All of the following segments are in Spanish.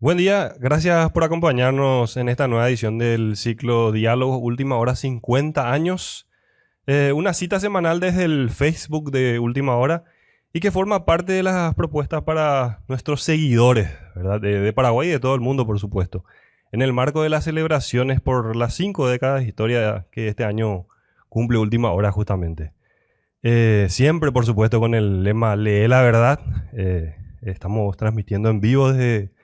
Buen día, gracias por acompañarnos en esta nueva edición del ciclo Diálogos Última Hora 50 años. Eh, una cita semanal desde el Facebook de Última Hora y que forma parte de las propuestas para nuestros seguidores ¿verdad? De, Paraguay y de todo el mundo, por supuesto. En el marco de las celebraciones por las cinco décadas de historia que este año cumple Última Hora justamente. Eh, siempre, por supuesto, con el lema Lee la verdad. Eh, estamos transmitiendo en vivo desde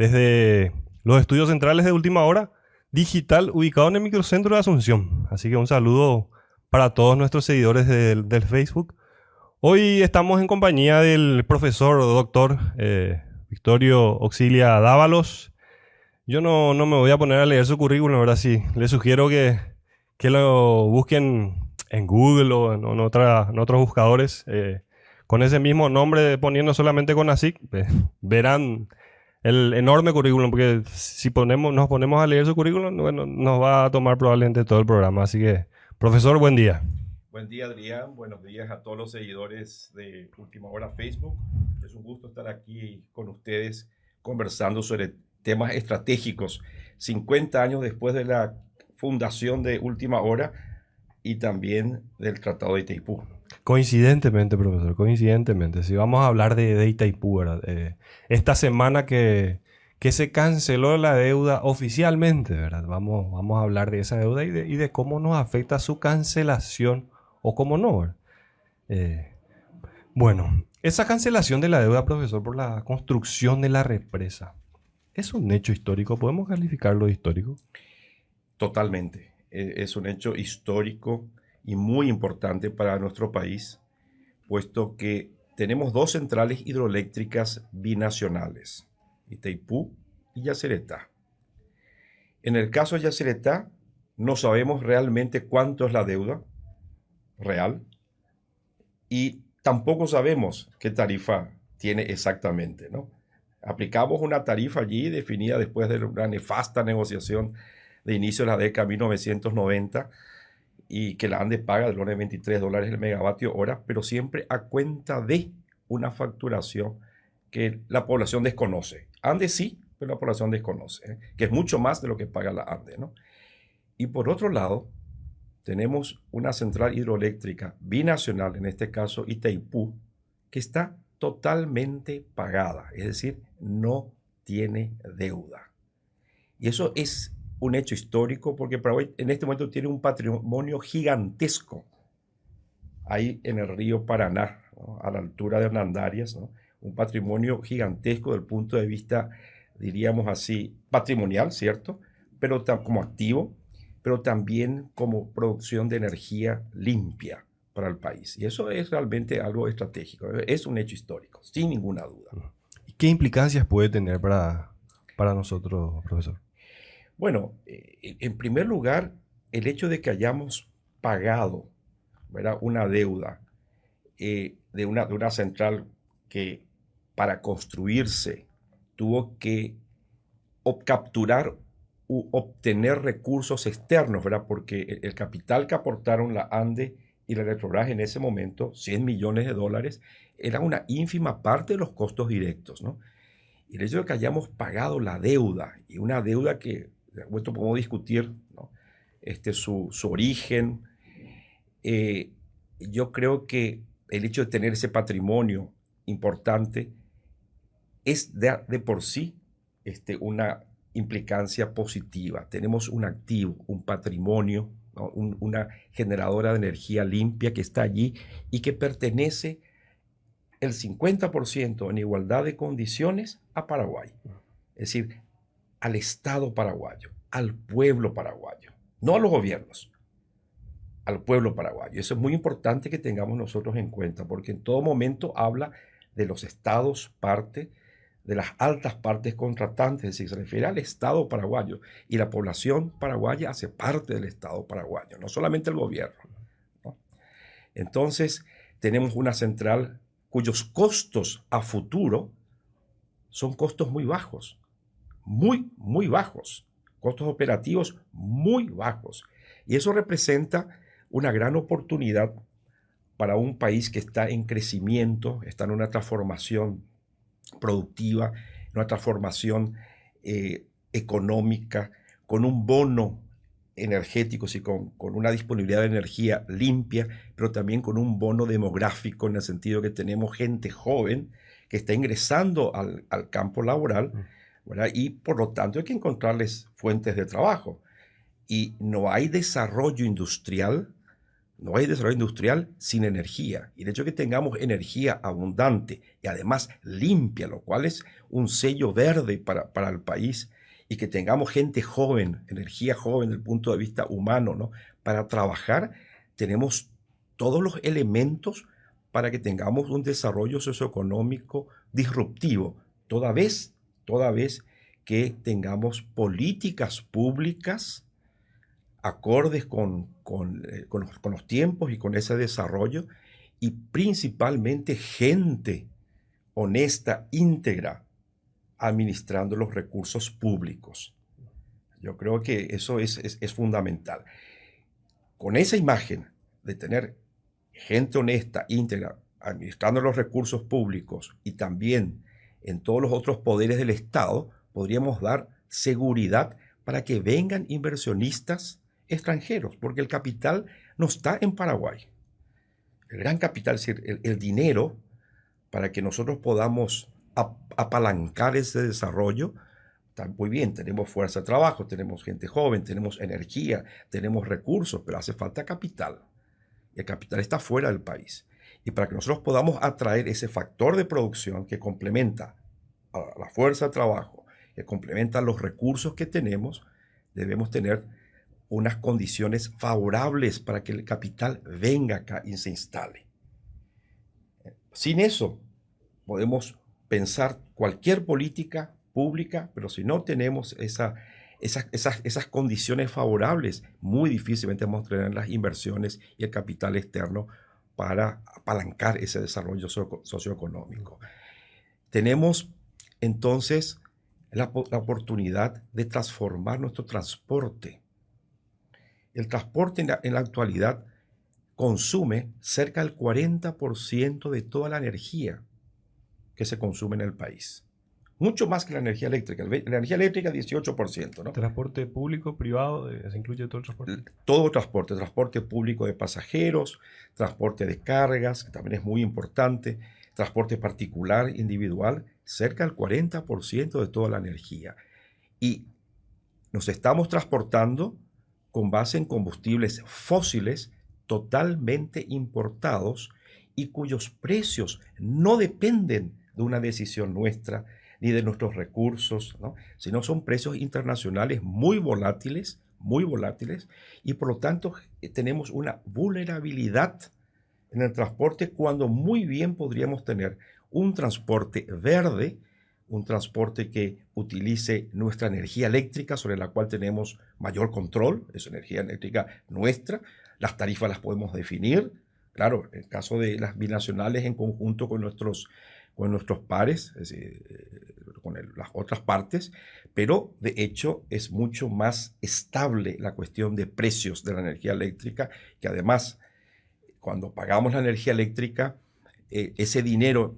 desde los estudios centrales de Última Hora, digital, ubicado en el microcentro de Asunción. Así que un saludo para todos nuestros seguidores del, Facebook. Hoy estamos en compañía del profesor doctor eh, Victorio Auxilia Dávalos. Yo no, me voy a poner a leer su currículum, ahora sí. Les sugiero que, lo busquen en Google o en, otros buscadores. Eh, con ese mismo nombre, poniendo solamente con ASIC, verán el enorme currículum, porque si ponemos, nos ponemos a leer su currículum, bueno, nos va a tomar probablemente todo el programa. Así que, profesor, buen día. Buen día, Adrián. Buenos días a todos los seguidores de Última Hora Facebook. Es un gusto estar aquí con ustedes conversando sobre temas estratégicos. 50 años después de la fundación de Última Hora y también del Tratado de Itaipú. Coincidentemente, profesor, coincidentemente, si vamos a hablar de, de Itaipú, eh, esta semana que, que, se canceló la deuda oficialmente, ¿verdad? Vamos, vamos a hablar de esa deuda y de, cómo nos afecta su cancelación o cómo no. Eh, bueno, esa cancelación de la deuda, profesor, por la construcción de la represa, ¿es un hecho histórico? ¿Podemos calificarlo de histórico? Totalmente. E, es un hecho histórico y muy importante para nuestro país, puesto que tenemos dos centrales hidroeléctricas binacionales, Itaipú y Yacyretá. En el caso de Yacyretá, no sabemos realmente cuánto es la deuda real y tampoco sabemos qué tarifa tiene exactamente, ¿no? Aplicamos una tarifa allí definida después de una nefasta negociación de inicio de la década de 1990 y que la ANDE paga de los 23 dólares el megavatio hora, pero siempre a cuenta de una facturación que la población desconoce. ANDE sí, pero la población desconoce, ¿eh? que es mucho más de lo que paga la ANDE. ¿no? Y por otro lado, tenemos una central hidroeléctrica binacional, en este caso Itaipú, que está totalmente pagada, es decir, no tiene deuda. Y eso es un hecho histórico porque Paraguay en este momento tiene un patrimonio gigantesco ahí en el río Paraná, a la altura de Hernandarias, un patrimonio gigantesco del punto de vista, diríamos así, patrimonial, ¿cierto? Pero como activo, pero también como producción de energía limpia para el país. Y eso es realmente algo estratégico, es un hecho histórico, sin ninguna duda. ¿Y qué implicancias puede tener para, para nosotros, profesor? Bueno, eh, en primer lugar, el hecho de que hayamos pagado una deuda eh, de, una, de central que para construirse tuvo que capturar u obtener recursos externos, ¿verdad? Porque el, capital que aportaron la ANDE y la Electrobras en ese momento, 100 millones de dólares, era una ínfima parte de los costos directos, ¿no? Y el hecho de que hayamos pagado la deuda, y una deuda que esto podemos discutir este, su, origen. Eh, yo creo que el hecho de tener ese patrimonio importante es de, por sí este, una implicancia positiva. Tenemos un activo, un patrimonio, una generadora de energía limpia que está allí y que pertenece el 50% en igualdad de condiciones a Paraguay. Es decir, al Estado paraguayo, al pueblo paraguayo, no a los gobiernos, al pueblo paraguayo. Eso es muy importante que tengamos nosotros en cuenta, porque en todo momento habla de los estados parte, de las altas partes contratantes, es decir, se refiere al Estado paraguayo y la población paraguaya hace parte del Estado paraguayo, no solamente el gobierno. Entonces, tenemos una central cuyos costos a futuro son costos muy bajos muy, muy bajos, costos operativos muy bajos. Y eso representa una gran oportunidad para un país que está en crecimiento, está en una transformación productiva, en una transformación eh, económica, con un bono energético, sí, con, con, una disponibilidad de energía limpia, pero también con un bono demográfico en el sentido que tenemos gente joven que está ingresando al, al campo laboral, ¿verdad? y por lo tanto hay que encontrarles fuentes de trabajo. Y no hay desarrollo industrial, no hay desarrollo industrial sin energía. Y de hecho que tengamos energía abundante y además limpia, lo cual es un sello verde para, para el país, y que tengamos gente joven, energía joven desde el punto de vista humano, ¿no? Para trabajar tenemos todos los elementos para que tengamos un desarrollo socioeconómico disruptivo, toda vez, toda vez que tengamos políticas públicas acordes con, con, eh, con, los, tiempos y con ese desarrollo, y principalmente gente honesta, íntegra, administrando los recursos públicos. Yo creo que eso es, es, fundamental. Con esa imagen de tener gente honesta, íntegra, administrando los recursos públicos y también en todos los otros poderes del Estado, podríamos dar seguridad para que vengan inversionistas extranjeros, porque el capital no está en Paraguay. El gran capital, es decir, el dinero, para que nosotros podamos apalancar ese desarrollo, está muy bien, tenemos fuerza de trabajo, tenemos gente joven, tenemos energía, tenemos recursos, pero hace falta capital. Y el capital está fuera del país. Y para que nosotros podamos atraer ese factor de producción que complementa a la fuerza de trabajo, que complementa los recursos que tenemos, debemos tener unas condiciones favorables para que el capital venga acá y se instale. Sin eso, podemos pensar cualquier política pública, pero si no tenemos esa, esas, esas, esas, condiciones favorables, muy difícilmente vamos a tener las inversiones y el capital externo para apalancar ese desarrollo socioeconómico. Tenemos entonces la, oportunidad de transformar nuestro transporte. El transporte en la actualidad consume cerca del 40% de toda la energía que se consume en el país. Mucho más que la energía eléctrica. La energía eléctrica 18%. ¿no? ¿Transporte público, privado? ¿Se incluye todo el transporte? Todo transporte. Transporte público de pasajeros, transporte de cargas, que también es muy importante, transporte particular, individual, cerca del 40% de toda la energía. Y nos estamos transportando con base en combustibles fósiles totalmente importados y cuyos precios no dependen de una decisión nuestra ni de nuestros recursos, ¿no? sino son precios internacionales muy volátiles, muy volátiles, y por lo tanto eh, tenemos una vulnerabilidad en el transporte cuando muy bien podríamos tener un transporte verde, un transporte que utilice nuestra energía eléctrica sobre la cual tenemos mayor control, es energía eléctrica nuestra, las tarifas las podemos definir, claro, en el caso de las binacionales en conjunto con nuestros con nuestros pares, eh, con las otras partes, pero de hecho es mucho más estable la cuestión de precios de la energía eléctrica, que además cuando pagamos la energía eléctrica, eh, ese dinero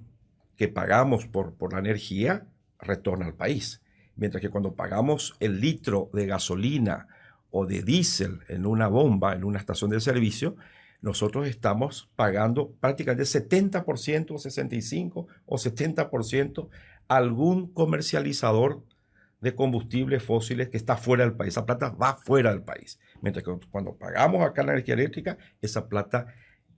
que pagamos por, por la energía retorna al país. Mientras que cuando pagamos el litro de gasolina o de diésel en una bomba, en una estación de servicio, nosotros estamos pagando prácticamente 70% o 65 o 70% a algún comercializador de combustibles fósiles que está fuera del país. Esa plata va fuera del país. Mientras que cuando pagamos acá la energía eléctrica, esa plata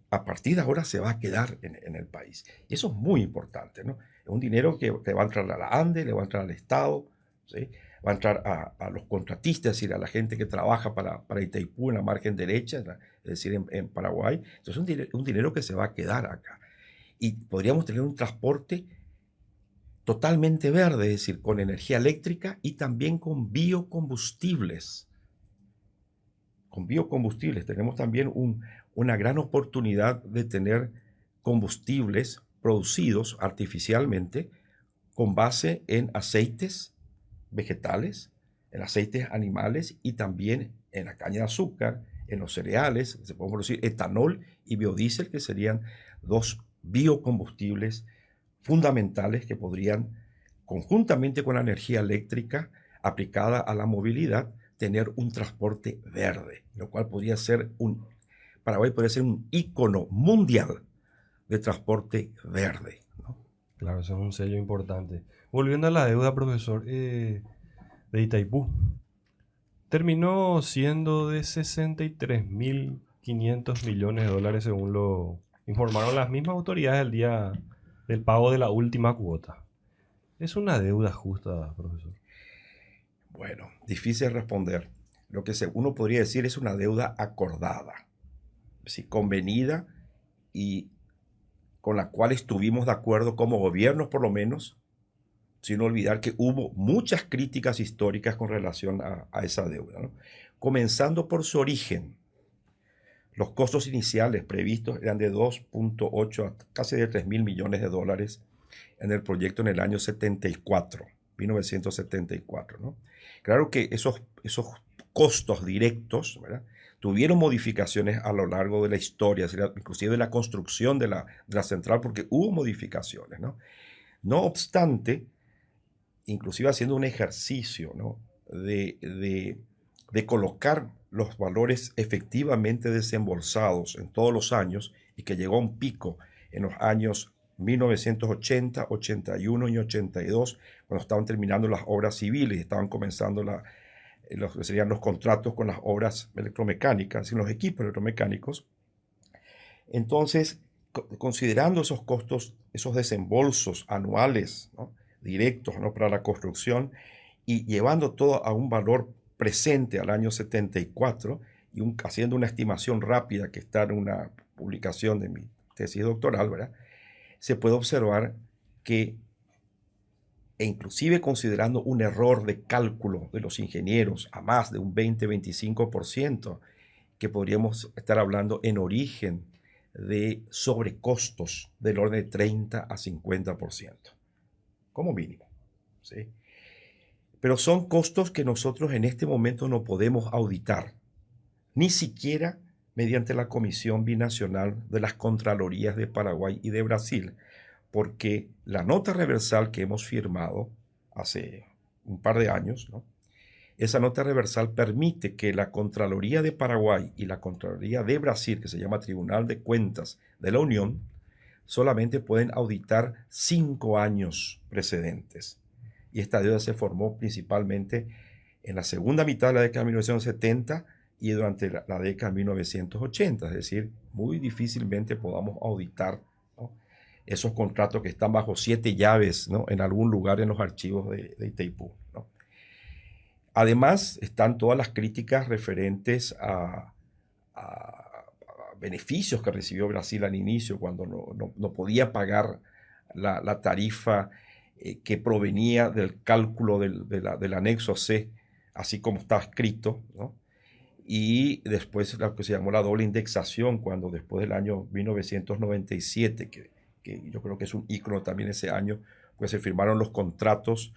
a partir de ahora se va a quedar en, el país. Y eso es muy importante, ¿no? Es un dinero que, que, va a entrar a la ANDE, le va a entrar al Estado, ¿sí? Va a entrar a, los contratistas, es decir, a la gente que trabaja para, para Itaipú en la margen derecha, es decir, en, Paraguay. Entonces es un, un dinero que se va a quedar acá. Y podríamos tener un transporte totalmente verde, es decir, con energía eléctrica y también con biocombustibles. Con biocombustibles tenemos también un, una gran oportunidad de tener combustibles producidos artificialmente con base en aceites, vegetales, en aceites animales y también en la caña de azúcar, en los cereales, se puede producir etanol y biodiesel, que serían dos biocombustibles fundamentales que podrían conjuntamente con la energía eléctrica aplicada a la movilidad, tener un transporte verde, lo cual podría ser un, Paraguay podría ser un ícono mundial de transporte verde. Claro, eso es un sello importante. Volviendo a la deuda, profesor, eh, de Itaipú, terminó siendo de 63.500 millones de dólares según lo informaron las mismas autoridades el día del pago de la última cuota. ¿Es una deuda justa, profesor? Bueno, difícil responder. Lo que uno podría decir es una deuda acordada, ¿sí? convenida y con la cual estuvimos de acuerdo como gobiernos por lo menos, sin olvidar que hubo muchas críticas históricas con relación a, esa deuda, comenzando por su origen. Los costos iniciales previstos eran de 2.8 a casi de 3 mil millones de dólares en el proyecto en el año 74, 1974. ¿no? Claro que esos, esos costos directos tuvieron modificaciones a lo largo de la historia, inclusive de la construcción de la, de la central, porque hubo modificaciones. No, no obstante, inclusive haciendo un ejercicio ¿no? de, de, colocar los valores efectivamente desembolsados en todos los años y que llegó a un pico en los años 1980, 81 y 82, cuando estaban terminando las obras civiles, estaban comenzando la, los, serían los contratos con las obras electromecánicas y los equipos electromecánicos. Entonces, considerando esos costos, esos desembolsos anuales directos ¿no? para la construcción y llevando todo a un valor presente al año 74 y haciendo una estimación rápida que está en una publicación de mi tesis doctoral, ¿verdad? se puede observar que, e inclusive considerando un error de cálculo de los ingenieros a más de un 20-25%, que podríamos estar hablando en origen de sobrecostos del orden de 30 a 50%, como mínimo. ¿sí? Pero son costos que nosotros en este momento no podemos auditar, ni siquiera mediante la Comisión Binacional de las Contralorías de Paraguay y de Brasil, porque la nota reversal que hemos firmado hace un par de años, esa nota reversal permite que la Contraloría de Paraguay y la Contraloría de Brasil, que se llama Tribunal de Cuentas de la Unión, solamente pueden auditar cinco años precedentes. Y esta deuda se formó principalmente en la segunda mitad de la década de 1970 y durante la, década de 1980, es decir, muy difícilmente podamos auditar esos contratos que están bajo siete llaves ¿no? en algún lugar en los archivos de, de Itaipú. Además, están todas las críticas referentes a, beneficios que recibió Brasil al inicio, cuando no, podía pagar la, tarifa eh, que provenía del cálculo del, del, anexo C, así como está escrito. ¿no? y después lo que se llamó la doble indexación, cuando después del año 1997, que, que yo creo que es un ícono también ese año, pues se firmaron los contratos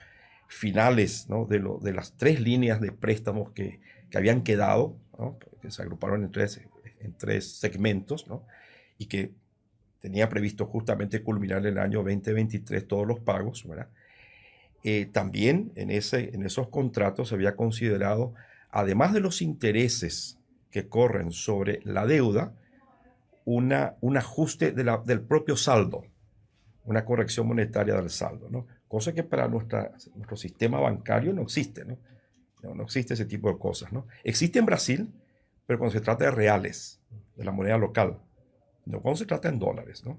finales ¿no? de, lo, de las tres líneas de préstamos que, que habían quedado, ¿no? que se agruparon en tres, en tres segmentos, ¿no? y que tenía previsto justamente culminar el año 2023 todos los pagos. ¿verdad? Eh, también en, ese, en esos contratos se había considerado además de los intereses que corren sobre la deuda, una, un ajuste del propio saldo, una corrección monetaria del saldo, ¿no? cosa que para nuestra, nuestro sistema bancario no existe, ¿no? ¿no? existe ese tipo de cosas. ¿no? Existe en Brasil, pero cuando se trata de reales, de la moneda local, no cuando se trata en dólares. ¿no?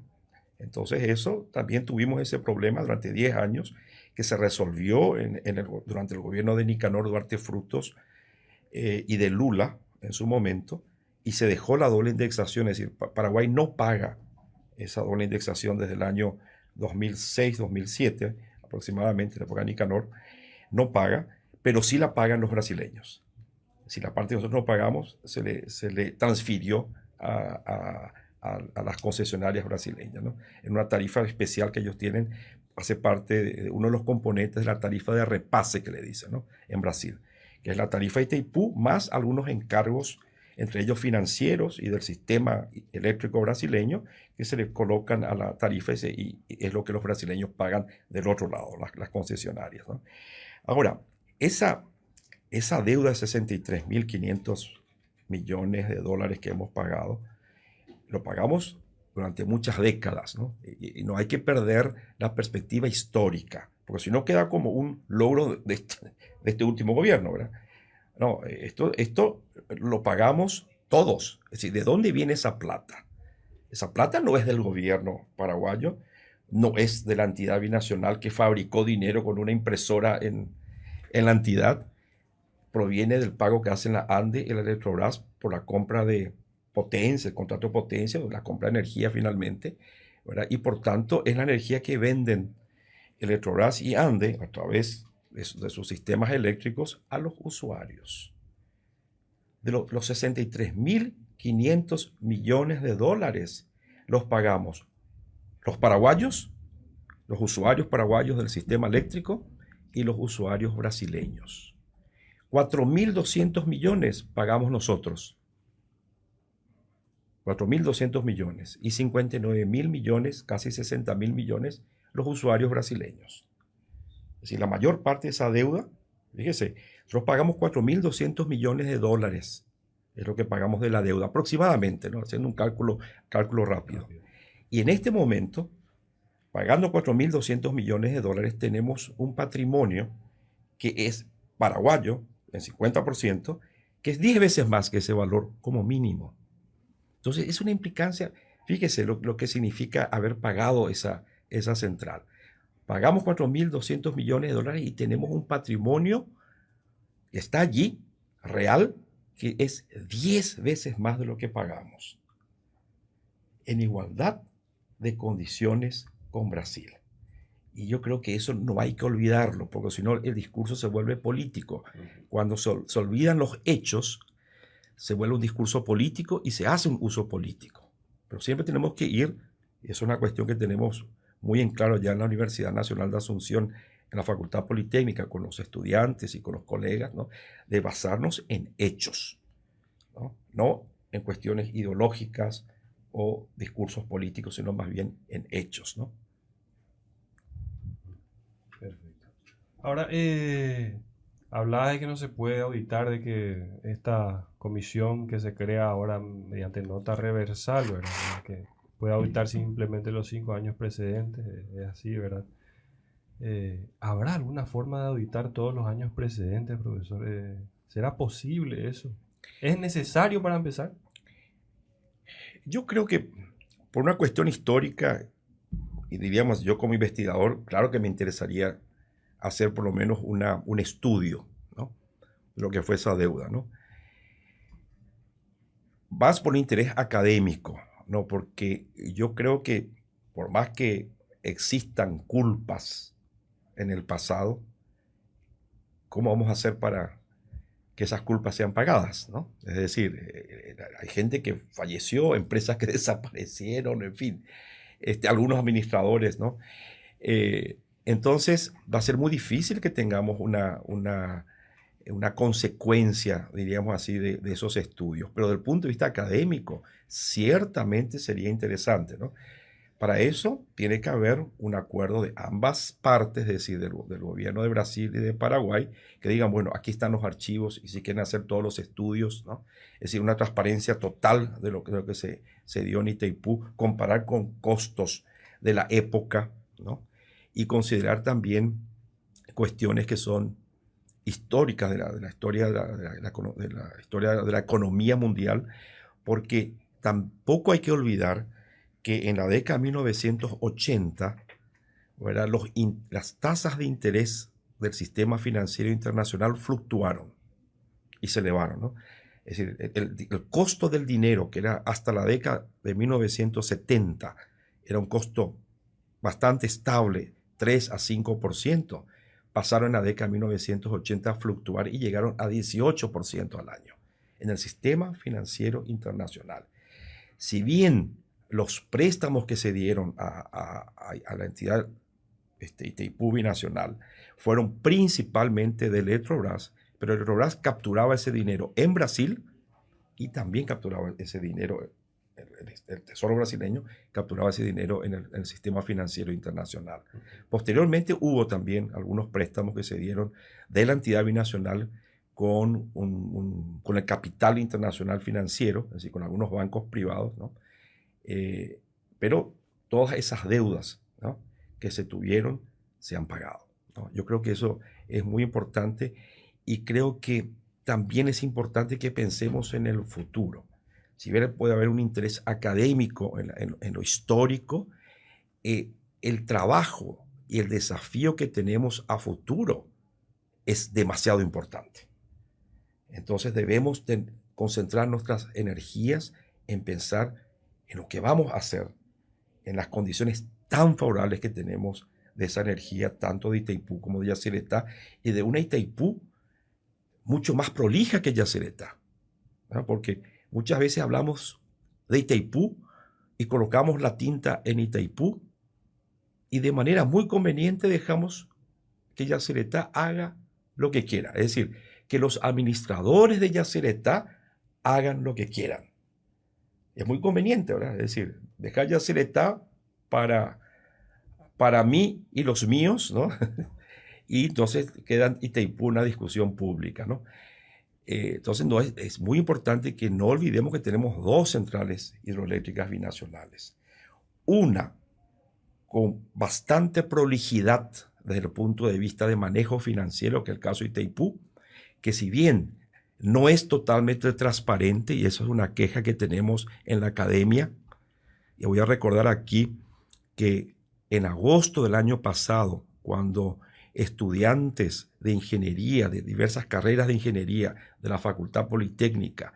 Entonces eso también tuvimos ese problema durante 10 años que se resolvió en, el, durante el gobierno de Nicanor Duarte Frutos eh, y de Lula en su momento, y se dejó la doble indexación, es decir, Paraguay no paga esa doble indexación desde el año 2006-2007 aproximadamente, la época de Nicanor, no paga, pero sí la pagan los brasileños. Si la parte que nosotros no pagamos, se le, se le transfirió a, a, las concesionarias brasileñas, ¿no? en una tarifa especial que ellos tienen, hace parte de uno de los componentes de la tarifa de repase que le dicen ¿no? en Brasil que es la tarifa Itaipú, más algunos encargos entre ellos financieros y del sistema eléctrico brasileño, que se le colocan a la tarifa y, es lo que los brasileños pagan del otro lado, las, concesionarias. Ahora, esa, esa deuda de 63.500 millones de dólares que hemos pagado, lo pagamos durante muchas décadas, ¿no? Y, no hay que perder la perspectiva histórica, porque si no queda como un logro de este, de este último gobierno, ¿verdad? No, esto, esto lo pagamos todos. Es decir, ¿de dónde viene esa plata? Esa plata no es del gobierno paraguayo, no es de la entidad binacional que fabricó dinero con una impresora en, en la entidad. Proviene del pago que hacen la ANDE y la Electrobras por la compra de potencia, el contrato de potencia, la compra de energía finalmente. Y por tanto es la energía que venden Electrobras y ANDE a través de, sus sistemas eléctricos a los usuarios. De los 63.500 millones de dólares los pagamos los paraguayos, los usuarios paraguayos del sistema eléctrico y los usuarios brasileños. 4.200 millones pagamos nosotros. 4.200 millones y 59.000 millones, casi 60.000 millones, los usuarios brasileños. Es decir, la mayor parte de esa deuda, fíjese, nosotros pagamos 4.200 millones de dólares, es lo que pagamos de la deuda, aproximadamente, ¿no? haciendo un cálculo, cálculo rápido. Y en este momento, pagando 4.200 millones de dólares, tenemos un patrimonio que es paraguayo, en 50%, que es 10 veces más que ese valor como mínimo. Entonces, es una implicancia, fíjese lo, lo que significa haber pagado esa, esa central. Pagamos 4.200 millones de dólares y tenemos un patrimonio que está allí, real, que es 10 veces más de lo que pagamos. En igualdad de condiciones con Brasil. Y yo creo que eso no hay que olvidarlo, porque si no el discurso se vuelve político. Cuando se, se, olvidan los hechos, se vuelve un discurso político y se hace un uso político. Pero siempre tenemos que ir, y es una cuestión que tenemos muy en claro ya en la Universidad Nacional de Asunción, en la Facultad Politécnica, con los estudiantes y con los colegas, ¿no? de basarnos en hechos, ¿no? no en cuestiones ideológicas o discursos políticos, sino más bien en hechos. ¿no? Ahora, eh, hablaba de que no se puede auditar, de que esta comisión que se crea ahora mediante nota reversal, ¿verdad? Que puede auditar simplemente los cinco años precedentes, es así, ¿verdad? Eh, ¿Habrá alguna forma de auditar todos los años precedentes, profesor? Eh, ¿Será posible eso? ¿Es necesario para empezar? Yo creo que por una cuestión histórica, y diríamos yo como investigador, claro que me interesaría hacer por lo menos una, un estudio ¿no? de lo que fue esa deuda. ¿no? Por interés académico, no, porque yo creo que por más que existan culpas en el pasado, ¿cómo vamos a hacer para que esas culpas sean pagadas? ¿no? Es decir, eh, hay gente que falleció, empresas que desaparecieron, en fin, este, algunos administradores, ¿no? Eh, entonces va a ser muy difícil que tengamos una, una una consecuencia, diríamos así, de, esos estudios. Pero desde el punto de vista académico, ciertamente sería interesante. ¿no? Para eso tiene que haber un acuerdo de ambas partes, es decir, del, gobierno de Brasil y de Paraguay, que digan, bueno, aquí están los archivos y si quieren hacer todos los estudios, ¿no? es decir, una transparencia total de lo, de lo que se, se dio en Itaipú, comparar con costos de la época, ¿no? Y considerar también cuestiones que son históricas de la, historia de la, historia de la economía mundial, porque tampoco hay que olvidar que en la década de 1980 Los las tasas de interés del sistema financiero internacional fluctuaron y se elevaron. Es decir, el, el, costo del dinero, que era hasta la década de 1970, era un costo bastante estable, 3 a 5% pasaron en la década de 1980 a fluctuar y llegaron a 18% al año en el sistema financiero internacional. Si bien los préstamos que se dieron a, la entidad este, Itaipú fueron principalmente de Electrobras, pero Electrobras capturaba ese dinero en Brasil y también capturaba ese dinero, el, Tesoro brasileño capturaba ese dinero en el, sistema financiero internacional. Posteriormente hubo también algunos préstamos que se dieron de la entidad binacional con, con el capital internacional financiero, es decir, con algunos bancos privados, ¿no? Eh, pero todas esas deudas que se tuvieron se han pagado. Yo creo que eso es muy importante y creo que también es importante que pensemos en el futuro. Si bien puede haber un interés académico en, lo histórico, eh, el trabajo y el desafío que tenemos a futuro es demasiado importante. Entonces debemos concentrar nuestras energías en pensar en lo que vamos a hacer, en las condiciones tan favorables que tenemos de esa energía, tanto de Itaipú como de Yacyretá, y de una Itaipú mucho más prolija que Yacyretá. Porque muchas veces hablamos de Itaipú y colocamos la tinta en Itaipú y de manera muy conveniente dejamos que Yacyretá haga lo que quiera. Es decir, que los administradores de Yacyretá hagan lo que quieran. Es muy conveniente, ¿verdad? Es decir, dejar Yacyretá para para mí y los míos, ¿no? y entonces queda Itaipú una discusión pública, ¿no? Eh, entonces no, es, muy importante que no olvidemos que tenemos dos centrales hidroeléctricas binacionales. Una con bastante prolijidad desde el punto de vista de manejo financiero, que es el caso de Itaipú, que si bien no es totalmente transparente, y eso es una queja que tenemos en la academia, y voy a recordar aquí que en agosto del año pasado, cuando estudiantes de ingeniería, de diversas carreras de ingeniería de la Facultad Politécnica,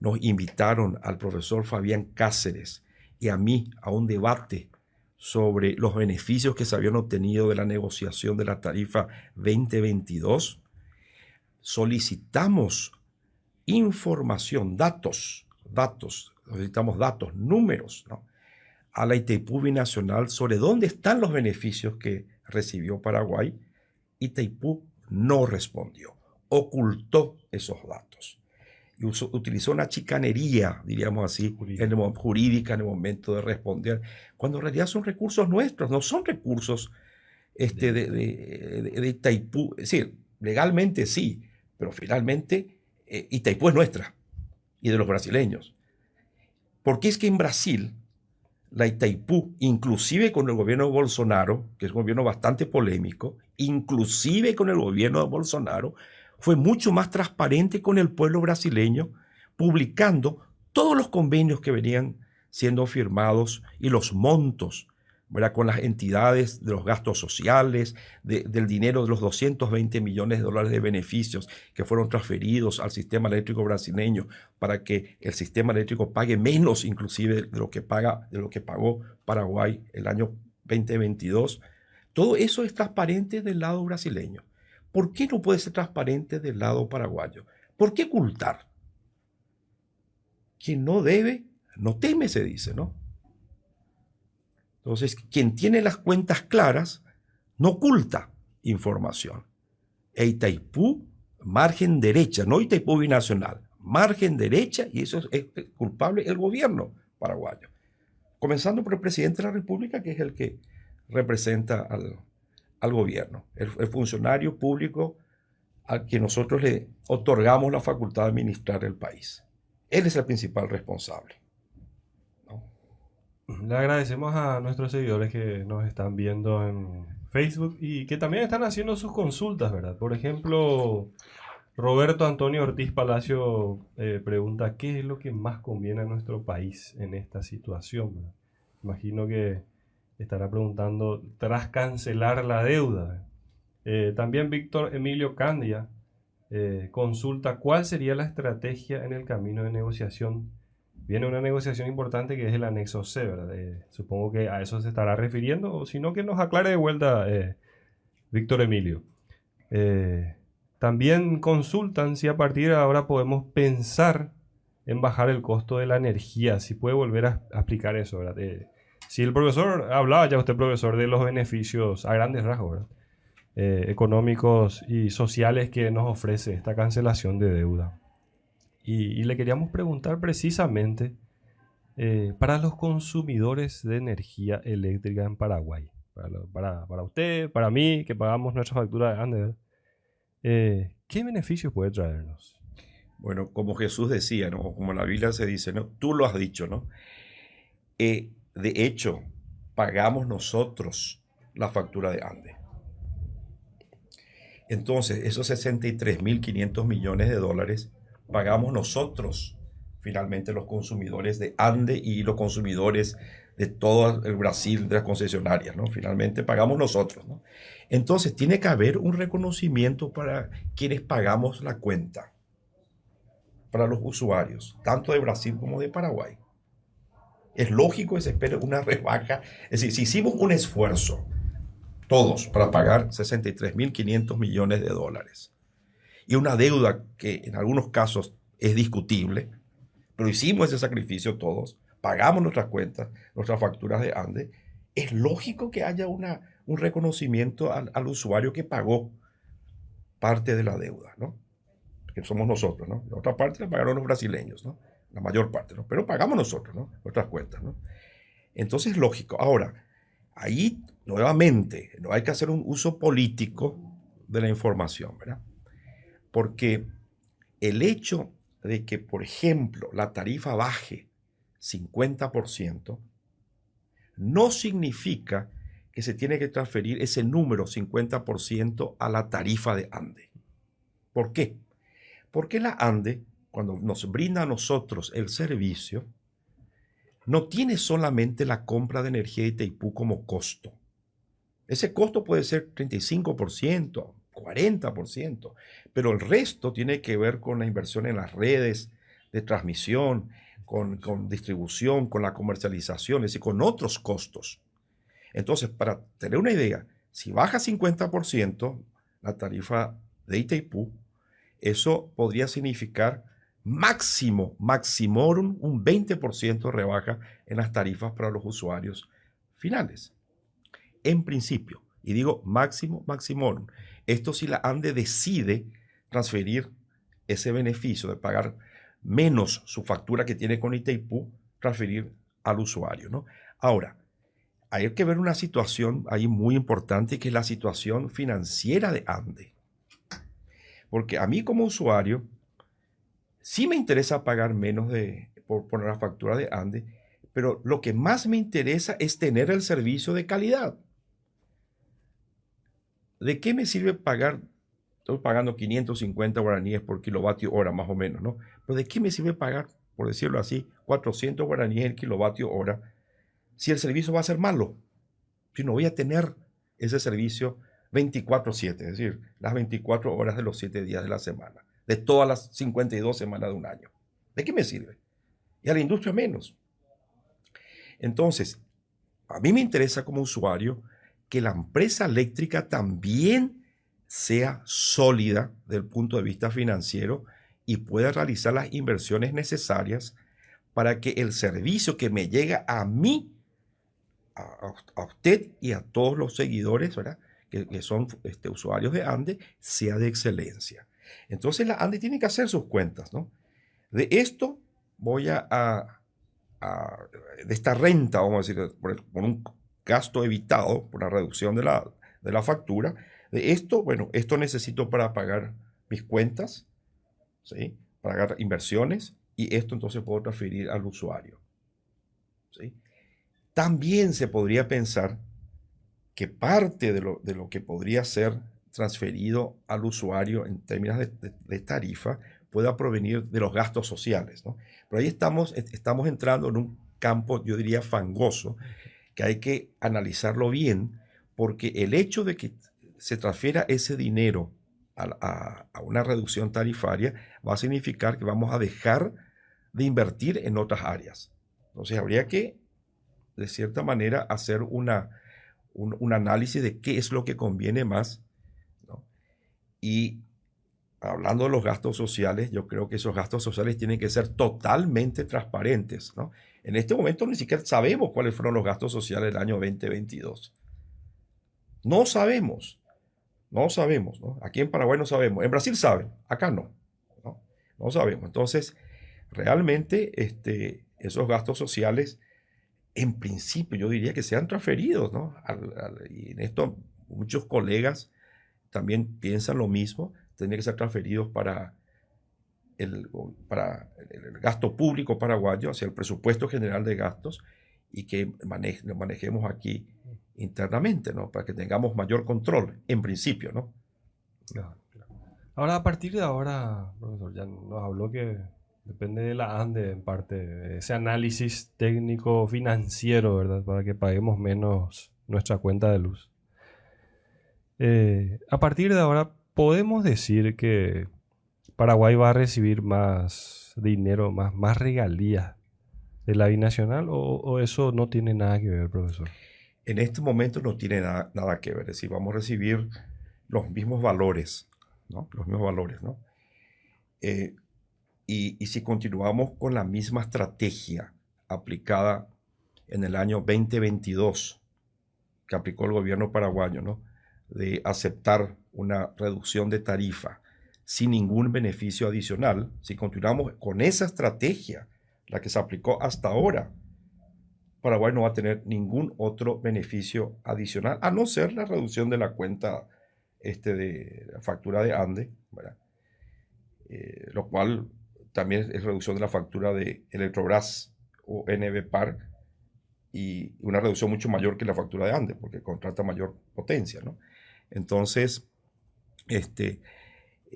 nos invitaron al profesor Fabián Cáceres y a mí a un debate sobre los beneficios que se habían obtenido de la negociación de la tarifa 2022, solicitamos información, datos, datos, necesitamos datos, números, ¿no? a la Itaipú Binacional sobre dónde están los beneficios que recibió Paraguay, Itaipú no respondió, ocultó esos datos. Y utilizó una chicanería, diríamos así, jurídica en el momento de responder, cuando en realidad son recursos nuestros, no son recursos este, de, de, Itaipú. Es decir, legalmente sí, pero finalmente eh, Itaipú es nuestra y de los brasileños. Porque es que en Brasil la Itaipú, inclusive con el gobierno de Bolsonaro, que es un gobierno bastante polémico, inclusive con el gobierno de Bolsonaro, fue mucho más transparente con el pueblo brasileño, publicando todos los convenios que venían siendo firmados y los montos con las entidades de los gastos sociales, del dinero de los 220 millones de dólares de beneficios que fueron transferidos al sistema eléctrico brasileño para que el sistema eléctrico pague menos inclusive de lo que, paga, de lo que pagó Paraguay el año 2022. Todo eso es transparente del lado brasileño. ¿Por qué no puede ser transparente del lado paraguayo? ¿Por qué ocultar? Quien no debe, no teme, se dice, ¿no? Entonces, quien tiene las cuentas claras no oculta información. Itaipú, margen derecha, no Itaipú binacional, margen derecha, y eso es, culpable el gobierno paraguayo. Comenzando por el presidente de la República, que es el que representa al, gobierno, el, el, funcionario público al que nosotros le otorgamos la facultad de administrar el país. Él es el principal responsable. Le agradecemos a nuestros seguidores que nos están viendo en Facebook y que también están haciendo sus consultas, ¿verdad? Por ejemplo, Roberto Antonio Ortiz Palacio eh, pregunta, ¿qué es lo que más conviene a nuestro país en esta situación? Imagino que estará preguntando, tras cancelar la deuda. Eh, también Víctor Emilio Candia eh, consulta, ¿cuál sería la estrategia en el camino de negociación viene una negociación importante que es el anexo C, ¿verdad? Eh, supongo que a eso se estará refiriendo, o si no, que nos aclare de vuelta eh, Víctor Emilio. Eh, también consultan si a partir de ahora podemos pensar en bajar el costo de la energía, si puede volver a, explicar eso, si el profesor, hablaba ya usted, profesor, de los beneficios a grandes rasgos, económicos y sociales que nos ofrece esta cancelación de deuda. Y, le queríamos preguntar precisamente eh, para los consumidores de energía eléctrica en Paraguay, para, para, usted, para mí, que pagamos nuestra factura de Ander, eh, ¿qué beneficios puede traernos? Bueno, como Jesús decía, ¿no? como la Biblia se dice, ¿no? tú lo has dicho, ¿no? Eh, de hecho, pagamos nosotros la factura de Ande. Entonces, esos 63.500 millones de dólares pagamos nosotros, finalmente los consumidores de Ande y los consumidores de todo el Brasil, de las concesionarias, ¿no? Finalmente pagamos nosotros, ¿no? Entonces, tiene que haber un reconocimiento para quienes pagamos la cuenta, para los usuarios, tanto de Brasil como de Paraguay. Es lógico que se espere una rebaja. Es decir, si hicimos un esfuerzo, todos, para pagar 63.500 millones de dólares, y una deuda que en algunos casos es discutible, pero hicimos ese sacrificio todos, pagamos nuestras cuentas, nuestras facturas de ANDE, es lógico que haya una, un reconocimiento al, al usuario que pagó parte de la deuda, ¿no? Que somos nosotros, ¿no? La otra parte la pagaron los brasileños, ¿no? la mayor parte, ¿no? Pero pagamos nosotros, ¿no? Nuestras cuentas, ¿no? Entonces, es lógico. Ahora, ahí nuevamente no hay que hacer un uso político de la información, ¿verdad? Porque el hecho de que, por ejemplo, la tarifa baje 50%, no significa que se tiene que transferir ese número 50% a la tarifa de ANDE. ¿Por qué? Porque la ANDE cuando nos brinda a nosotros el servicio, no tiene solamente la compra de energía de Itaipú como costo. Ese costo puede ser 35%, 40%, pero el resto tiene que ver con la inversión en las redes de transmisión, con, con distribución, con la comercialización, es decir, con otros costos. Entonces, para tener una idea, si baja 50% la tarifa de Itaipú, eso podría significar máximo, maximorum, un 20% rebaja en las tarifas para los usuarios finales. En principio, y digo máximo, maximorum, esto si la ANDE decide transferir ese beneficio de pagar menos su factura que tiene con Itaipú, transferir al usuario. ¿no? Ahora, hay que ver una situación ahí muy importante que es la situación financiera de ANDE. Porque a mí como usuario, Sí me interesa pagar menos de, por poner la factura de Ande, pero lo que más me interesa es tener el servicio de calidad. ¿De qué me sirve pagar? Estoy pagando 550 guaraníes por kilovatio hora, más o menos, ¿no? Pero ¿de qué me sirve pagar, por decirlo así, 400 guaraníes el kilovatio hora si el servicio va a ser malo? Si no voy a tener ese servicio 24/7, es decir, las 24 horas de los 7 días de la semana de todas las 52 semanas de un año. ¿De qué me sirve? Y a la industria menos. Entonces, a mí me interesa como usuario que la empresa eléctrica también sea sólida desde el punto de vista financiero y pueda realizar las inversiones necesarias para que el servicio que me llega a mí, a, usted y a todos los seguidores, ¿verdad? Que, son este, usuarios de ANDE, sea de excelencia. Entonces la ANDE tiene que hacer sus cuentas, ¿no? De esto voy a, de esta renta, vamos a decir, por, un gasto evitado, por la reducción de la, de la factura, de esto, bueno, esto necesito para pagar mis cuentas, ¿sí? Pagar inversiones, y esto entonces puedo transferir al usuario. ¿sí? También se podría pensar que parte de lo, de lo que podría ser transferido al usuario en términos de, tarifa pueda provenir de los gastos sociales. ¿no? Pero ahí estamos, estamos entrando en un campo, yo diría, fangoso, que hay que analizarlo bien, porque el hecho de que se transfiera ese dinero a, a, una reducción tarifaria va a significar que vamos a dejar de invertir en otras áreas. Entonces habría que, de cierta manera, hacer una, un, un análisis de qué es lo que conviene más y hablando de los gastos sociales, yo creo que esos gastos sociales tienen que ser totalmente transparentes. ¿no? En este momento ni siquiera sabemos cuáles fueron los gastos sociales del año 2022. No sabemos. No sabemos. ¿no? Aquí en Paraguay no sabemos. En Brasil saben. Acá no, No sabemos. Entonces, realmente este, esos gastos sociales, en principio, yo diría que sean transferidos, ¿no? y en esto muchos colegas también piensan lo mismo, tendrían que ser transferidos para el, para el gasto público paraguayo, hacia el presupuesto general de gastos, y que lo manejemos aquí internamente, ¿no? Para que tengamos mayor control, en principio, ¿no? Ahora, a partir de ahora, profesor, ya nos habló que depende de la ANDE, en parte, ese análisis técnico financiero, ¿verdad? Para que paguemos menos nuestra cuenta de luz. Eh, a partir de ahora, podemos decir que Paraguay va a recibir más dinero, más, más regalías de la binacional o, eso no tiene nada que ver, profesor? En este momento no tiene nada, nada que ver. Es decir, vamos a recibir los mismos valores, ¿no? Los mismos valores, ¿no? Eh, y, y, si continuamos con la misma estrategia aplicada en el año 2022 que aplicó el gobierno paraguayo, ¿no? De aceptar una reducción de tarifa sin ningún beneficio adicional, si continuamos con esa estrategia la que se aplicó hasta ahora, Paraguay no va a tener ningún otro beneficio adicional, a no ser la reducción de la cuenta este, de la factura de ANDE, eh, lo cual también es reducción de la factura de Electrobras o NBPAR y una reducción mucho mayor que la factura de ANDE, porque contrata mayor potencia. ¿no? Entonces, este,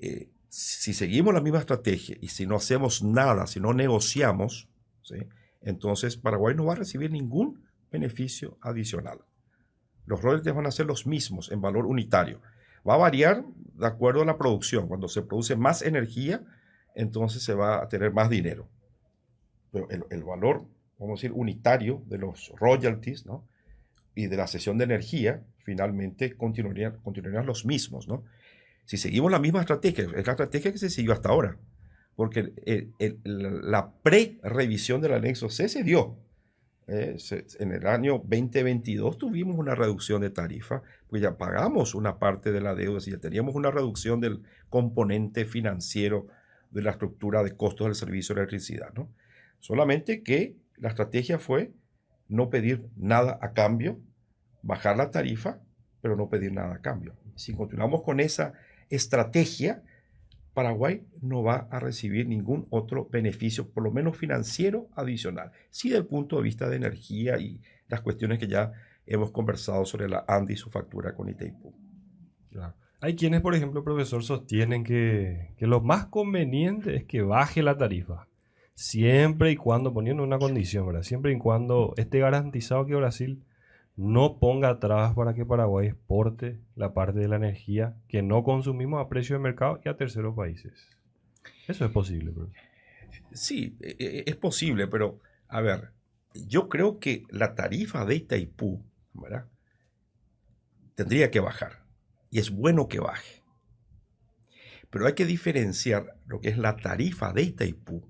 eh, si seguimos la misma estrategia y si no hacemos nada, si no negociamos, entonces Paraguay no va a recibir ningún beneficio adicional. Los royalties van a ser los mismos en valor unitario. Va a variar de acuerdo a la producción. Cuando se produce más energía, entonces se va a tener más dinero. Pero el, valor, vamos a decir, unitario de los royalties y de la sesión de energía, finalmente continuarían, continuarían los mismos. ¿no? Si seguimos la misma estrategia, es la estrategia que se siguió hasta ahora, porque la pre-revisión del anexo C se dio. Eh, en el año 2022 tuvimos una reducción de tarifa, pues ya pagamos una parte de la deuda, si ya teníamos una reducción del componente financiero de la estructura de costos del servicio de electricidad. ¿no? Solamente que la estrategia fue no pedir nada a cambio, bajar la tarifa, pero no pedir nada a cambio. Si continuamos con esa estrategia, Paraguay no va a recibir ningún otro beneficio, por lo menos financiero adicional. Sí, desde el punto de vista de energía y las cuestiones que ya hemos conversado sobre la ANDI y su factura con Itaipú. Hay quienes, por ejemplo, profesor, sostienen que, que, lo más conveniente es que baje la tarifa. Siempre y cuando, poniendo una condición, ¿verdad? Siempre y cuando esté garantizado que Brasil no ponga trabas para que Paraguay exporte la parte de la energía que no consumimos a precio de mercado y a terceros países. Eso es posible. Sí, e, e, es posible, pero a ver, yo creo que la tarifa de Itaipú ¿verdad? tendría que bajar y es bueno que baje. Pero hay que diferenciar lo que es la tarifa de Itaipú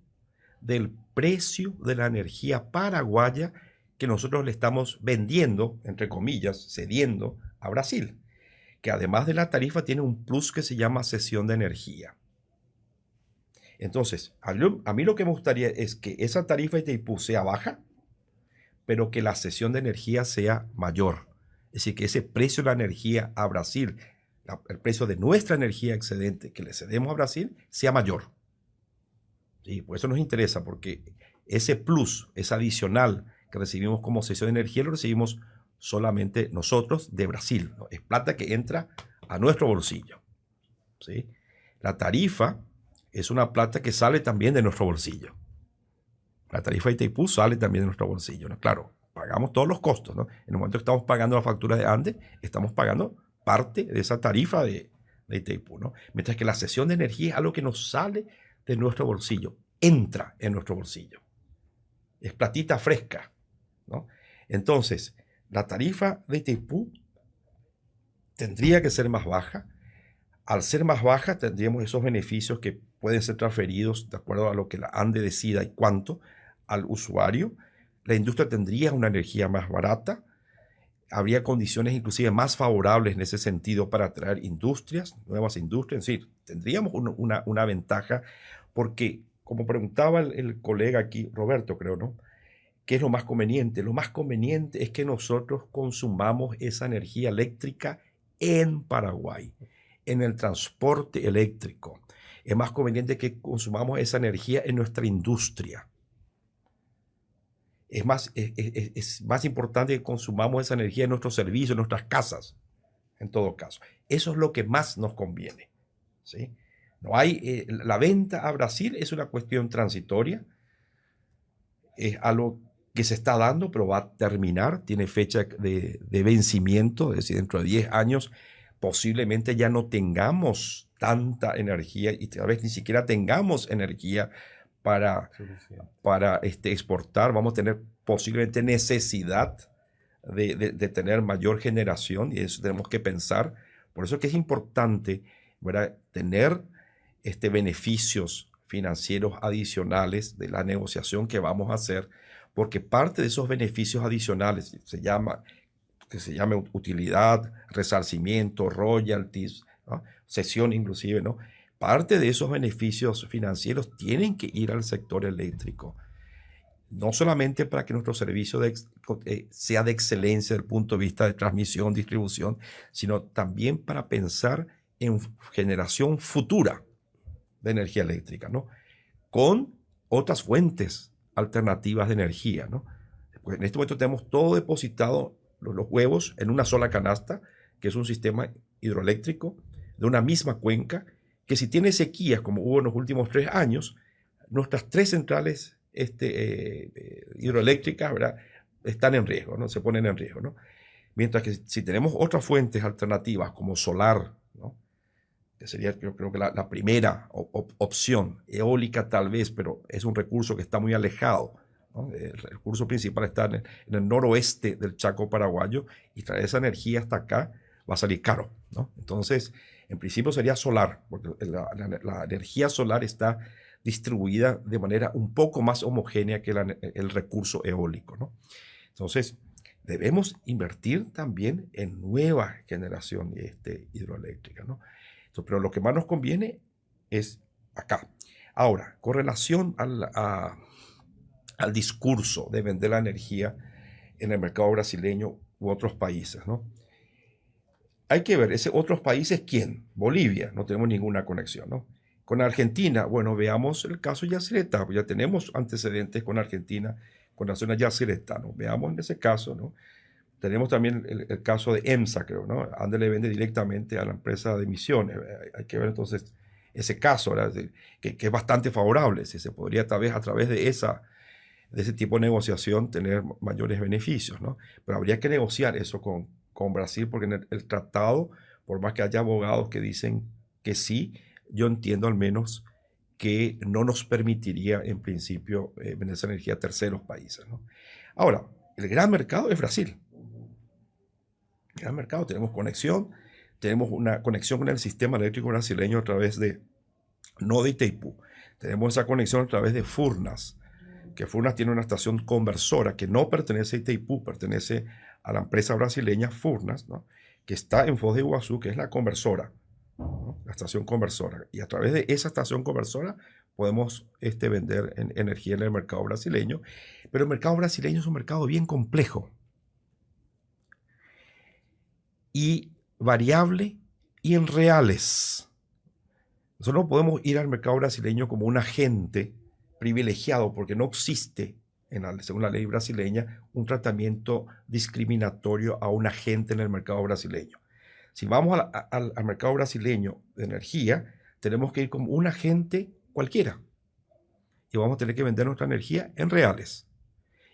del precio de la energía paraguaya que nosotros le estamos vendiendo, entre comillas, cediendo a Brasil, que además de la tarifa tiene un plus que se llama cesión de energía. Entonces, a mí lo que me gustaría es que esa tarifa de Itaipú sea baja, pero que la cesión de energía sea mayor. Es decir, que ese precio de la energía a Brasil, el precio de nuestra energía excedente que le cedemos a Brasil, sea mayor. Y por eso nos interesa, porque ese plus, es adicional que recibimos como cesión de energía lo recibimos solamente nosotros de Brasil. Es plata que entra a nuestro bolsillo. ¿sí? La tarifa es una plata que sale también de nuestro bolsillo. La tarifa de Itaipú sale también de nuestro bolsillo. ¿no? Claro, pagamos todos los costos. ¿no? En el momento que estamos pagando la factura de Andes, estamos pagando parte de esa tarifa de, de Itaipú. ¿no? Mientras que la cesión de energía es algo que nos sale de nuestro bolsillo, entra en nuestro bolsillo. Es platita fresca. Entonces, la tarifa de Itaipú tendría que ser más baja. Al ser más baja, tendríamos esos beneficios que pueden ser transferidos de acuerdo a lo que la ANDE decida y cuánto al usuario. La industria tendría una energía más barata. habría condiciones inclusive más favorables en ese sentido para atraer industrias, nuevas industrias, es decir, tendríamos una, una, ventaja porque, como preguntaba el, el, colega aquí, Roberto creo, ¿no? ¿Qué es lo más conveniente? Lo más conveniente es que nosotros consumamos esa energía eléctrica en Paraguay, en el transporte eléctrico. Es más conveniente que consumamos esa energía en nuestra industria es más, es, más importante que consumamos esa energía en nuestros servicios, en nuestras casas, en todo caso. Eso es lo que más nos conviene. ¿sí? No hay, eh, la venta a Brasil es una cuestión transitoria, es algo que se está dando, pero va a terminar, tiene fecha de, de vencimiento, es decir, dentro de 10 años posiblemente ya no tengamos tanta energía y tal vez ni siquiera tengamos energía para, para este, exportar, vamos a tener posiblemente necesidad de, de, tener mayor generación y eso tenemos que pensar. Por eso es que es importante tener este, beneficios financieros adicionales de la negociación que vamos a hacer, porque parte de esos beneficios adicionales se llama que se llame utilidad, resarcimiento, royalties, sesión inclusive, ¿no? parte de esos beneficios financieros tienen que ir al sector eléctrico. No solamente para que nuestro servicio eh, sea de excelencia desde el punto de vista de transmisión, distribución, sino también para pensar en generación futura de energía eléctrica, ¿no? Con otras fuentes alternativas de energía, ¿no? Pues en este momento tenemos todo depositado, los, huevos, en una sola canasta, que es un sistema hidroeléctrico de una misma cuenca, que si tiene sequías, como hubo en los últimos tres años, nuestras tres centrales este, eh, eh, hidroeléctricas están en riesgo, ¿no? se ponen en riesgo. ¿no? Mientras que si tenemos otras fuentes alternativas como solar, ¿no? Que sería yo creo que la, primera opción, eólica tal vez, pero es un recurso que está muy alejado. El recurso principal está en el, noroeste del Chaco paraguayo y traer esa energía hasta acá va a salir caro. Entonces, en principio sería solar, porque la, energía solar está distribuida de manera un poco más homogénea que el recurso eólico. Entonces, debemos invertir también en nueva generación este, hidroeléctrica. Pero lo que más nos conviene es acá. Ahora, con relación al, al discurso de vender la energía en el mercado brasileño u otros países, ¿no? hay que ver, ese otros países, ¿quién? Bolivia, no tenemos ninguna conexión, ¿no? Con Argentina, bueno, veamos el caso Yacyretá, ya tenemos antecedentes con Argentina, con la zona Yacyretá, ¿no? Veamos en ese caso, ¿no? Tenemos también el, caso de EMSA, creo, ¿no? Ande le vende directamente a la empresa de emisiones. Hay que ver entonces ese caso, que, que, es bastante favorable, si se podría tal vez a través de esa de ese tipo de negociación tener mayores beneficios, ¿no? Pero habría que negociar eso con, con Brasil, porque en el, tratado, por más que haya abogados que dicen que sí, yo entiendo al menos que no nos permitiría en principio eh, vender esa energía a terceros países. Ahora, el gran mercado es Brasil. Gran mercado, tenemos conexión, tenemos una conexión con el sistema eléctrico brasileño a través de, no de Itaipú, tenemos esa conexión a través de Furnas, que Furnas tiene una estación conversora que no pertenece a Itaipú, pertenece a la empresa brasileña Furnas, que está en Foz de Iguazú, que es la conversora, la estación conversora. Y a través de esa estación conversora podemos este, vender energía en el mercado brasileño. Pero el mercado brasileño es un mercado bien complejo y variable y en reales. Nosotros no podemos ir al mercado brasileño como un agente privilegiado porque no existe según la ley brasileña, un tratamiento discriminatorio a un agente en el mercado brasileño. Si vamos al, mercado brasileño de energía, tenemos que ir como un agente cualquiera. Y vamos a tener que vender nuestra energía en reales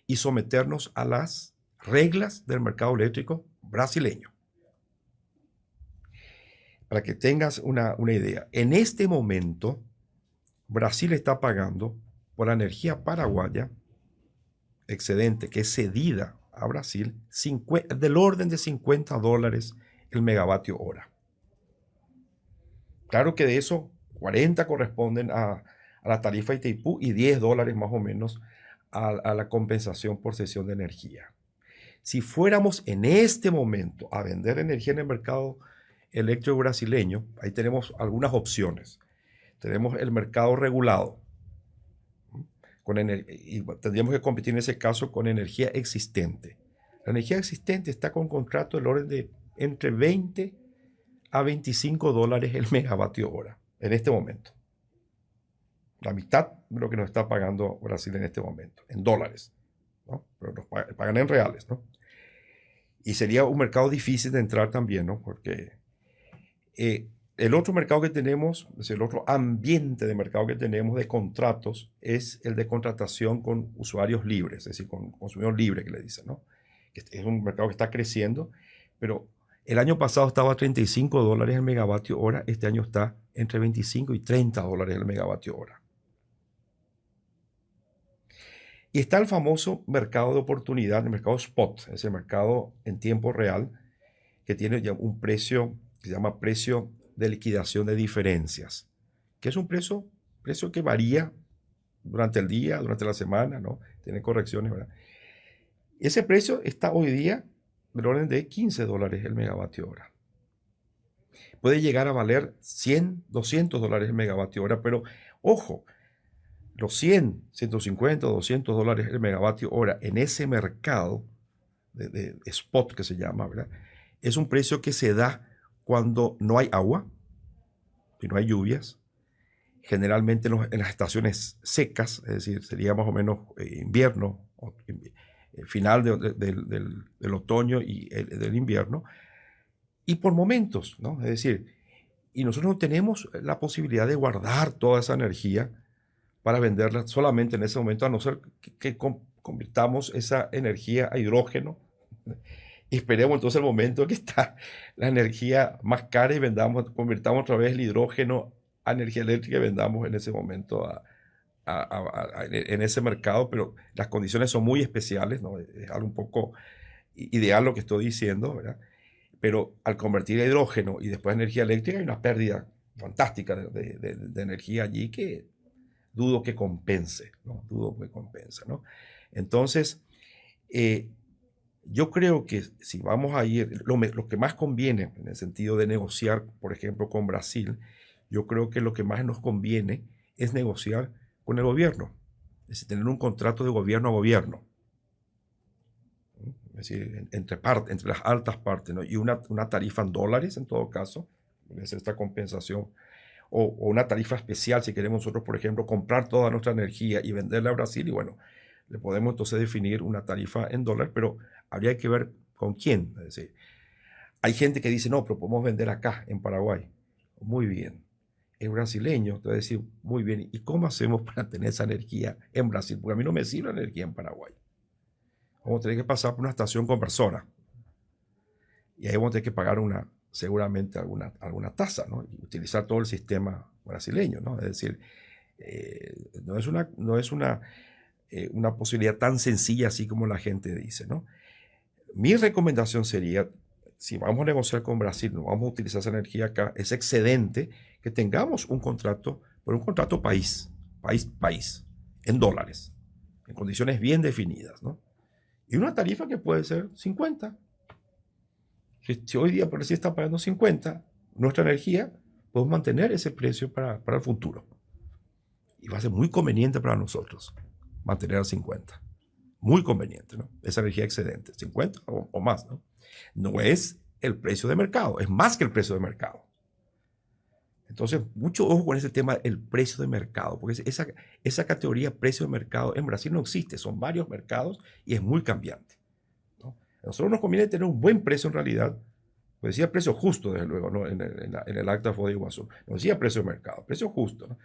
y someternos a las reglas del mercado eléctrico brasileño. Para que tengas una, una idea, en este momento Brasil está pagando por la energía paraguaya excedente que es cedida a Brasil del orden de 50 dólares el megavatio hora. Claro que de eso 40 corresponden a, la tarifa Itaipú y 10 dólares más o menos a, la compensación por cesión de energía. Si fuéramos en este momento a vender energía en el mercado eléctrico brasileño, ahí tenemos algunas opciones. Tenemos el mercado regulado, con y tendríamos que competir en ese caso con energía existente. La energía existente está con contrato del orden de entre 20 a 25 dólares el megavatio hora en este momento. La mitad de lo que nos está pagando Brasil en este momento, en dólares. ¿no? Pero nos pagan en reales. ¿no? Y sería un mercado difícil de entrar también, ¿no? porque eh, el otro mercado que tenemos, es el otro ambiente de mercado que tenemos de contratos, es el de contratación con usuarios libres, es decir, con consumidor libre que le dicen, ¿no? Es un mercado que está creciendo, pero el año pasado estaba a 35 dólares el megavatio hora, este año está entre 25 y 30 dólares el megavatio hora. Y está el famoso mercado de oportunidad, el mercado spot, ese mercado en tiempo real, que tiene ya un precio se llama precio de liquidación de diferencias, que es un precio, precio que varía durante el día, durante la semana, ¿no? Tiene correcciones, ¿verdad? Ese precio está hoy día del orden de 15 dólares el megavatio hora. Puede llegar a valer 100, 200 dólares el megavatio hora, pero ojo, los 100, 150, 200 dólares el megavatio hora en ese mercado de, de spot que se llama, ¿verdad? Es un precio que se da cuando no hay agua, y no hay lluvias, generalmente en, las estaciones secas, es decir, sería más o menos eh, invierno, eh, final del, otoño y del invierno, y por momentos, ¿no? Es decir, y nosotros no tenemos la posibilidad de guardar toda esa energía para venderla solamente en ese momento, a no ser que convirtamos esa energía a hidrógeno esperemos entonces el momento que está la energía más cara y vendamos, convirtamos otra vez el hidrógeno a energía eléctrica y vendamos en ese momento a, en ese mercado, pero las condiciones son muy especiales, ¿no? es algo un poco ideal lo que estoy diciendo, ¿verdad? pero al convertir a hidrógeno y después a energía eléctrica hay una pérdida fantástica de, de, energía allí que dudo que compense, ¿no? dudo que compense. ¿no? Entonces, eh, yo creo que si vamos a ir, lo, que más conviene en el sentido de negociar, por ejemplo, con Brasil, yo creo que lo que más nos conviene es negociar con el gobierno, es decir, tener un contrato de gobierno a gobierno. Es decir, entre, entre las altas partes, y una, una, tarifa en dólares en todo caso, es esta compensación, o, o, una tarifa especial si queremos nosotros, por ejemplo, comprar toda nuestra energía y venderla a Brasil, y bueno, le podemos entonces definir una tarifa en dólares, pero habría que ver con quién. Es decir, hay gente que dice, no, pero podemos vender acá, en Paraguay. Muy bien. Es brasileño, te decir, muy bien. ¿Y cómo hacemos para tener esa energía en Brasil? Porque a mí no me sirve la energía en Paraguay. Vamos a tener que pasar por una estación conversora. Y ahí vamos a tener que pagar una, seguramente alguna, alguna tasa, ¿no? Y utilizar todo el sistema brasileño, ¿no? Es decir, eh, no es una, no es una, eh, una posibilidad tan sencilla así como la gente dice, ¿no? Mi recomendación sería, si vamos a negociar con Brasil, no vamos a utilizar esa energía acá, es excedente que tengamos un contrato, por un contrato país, país, país, en dólares, en condiciones bien definidas, ¿no? Y una tarifa que puede ser 50. Si, hoy día por si está pagando 50, nuestra energía, podemos mantener ese precio para, para el futuro. Y va a ser muy conveniente para nosotros mantener a 50 muy conveniente, ¿no? Esa energía excedente, 50 o, más, ¿no? No es el precio de mercado, es más que el precio de mercado. Entonces, mucho ojo con ese tema, el precio de mercado, porque esa, esa categoría precio de mercado en Brasil no existe, son varios mercados y es muy cambiante. ¿no? A nosotros nos conviene tener un buen precio en realidad, pues decía precio justo, desde luego, ¿no? en, el, acta de Iguazú, no decía precio de mercado, precio justo. ¿no?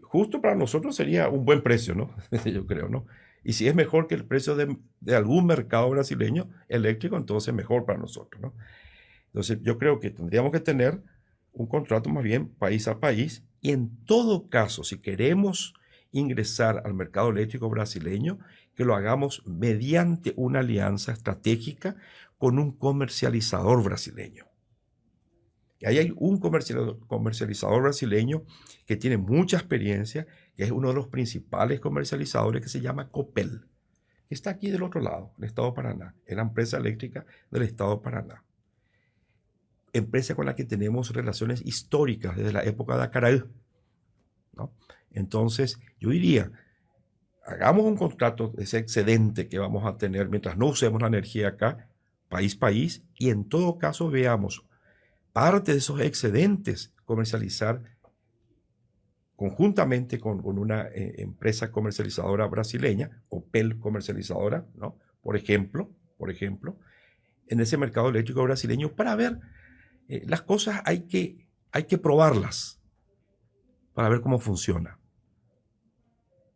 Justo para nosotros sería un buen precio, ¿no? Yo creo, ¿no? Y si es mejor que el precio de, algún mercado brasileño eléctrico, entonces mejor para nosotros. ¿no? Entonces yo creo que tendríamos que tener un contrato más bien país a país y en todo caso, si queremos ingresar al mercado eléctrico brasileño, que lo hagamos mediante una alianza estratégica con un comercializador brasileño. Y ahí hay un comercializador brasileño que tiene mucha experiencia, que es uno de los principales comercializadores que se llama Copel. que está aquí del otro lado, el Estado de Paraná, es la empresa eléctrica del Estado de Paraná. Empresa con la que tenemos relaciones históricas desde la época de Acaraí. ¿no? Entonces, yo diría, hagamos un contrato, ese excedente que vamos a tener mientras no usemos la energía acá, país, país, y en todo caso veamos parte de esos excedentes comercializar conjuntamente con, una eh, empresa comercializadora brasileña, Opel comercializadora, ¿no? Por ejemplo, por ejemplo, en ese mercado eléctrico brasileño para ver eh, las cosas hay que, hay que probarlas para ver cómo funciona.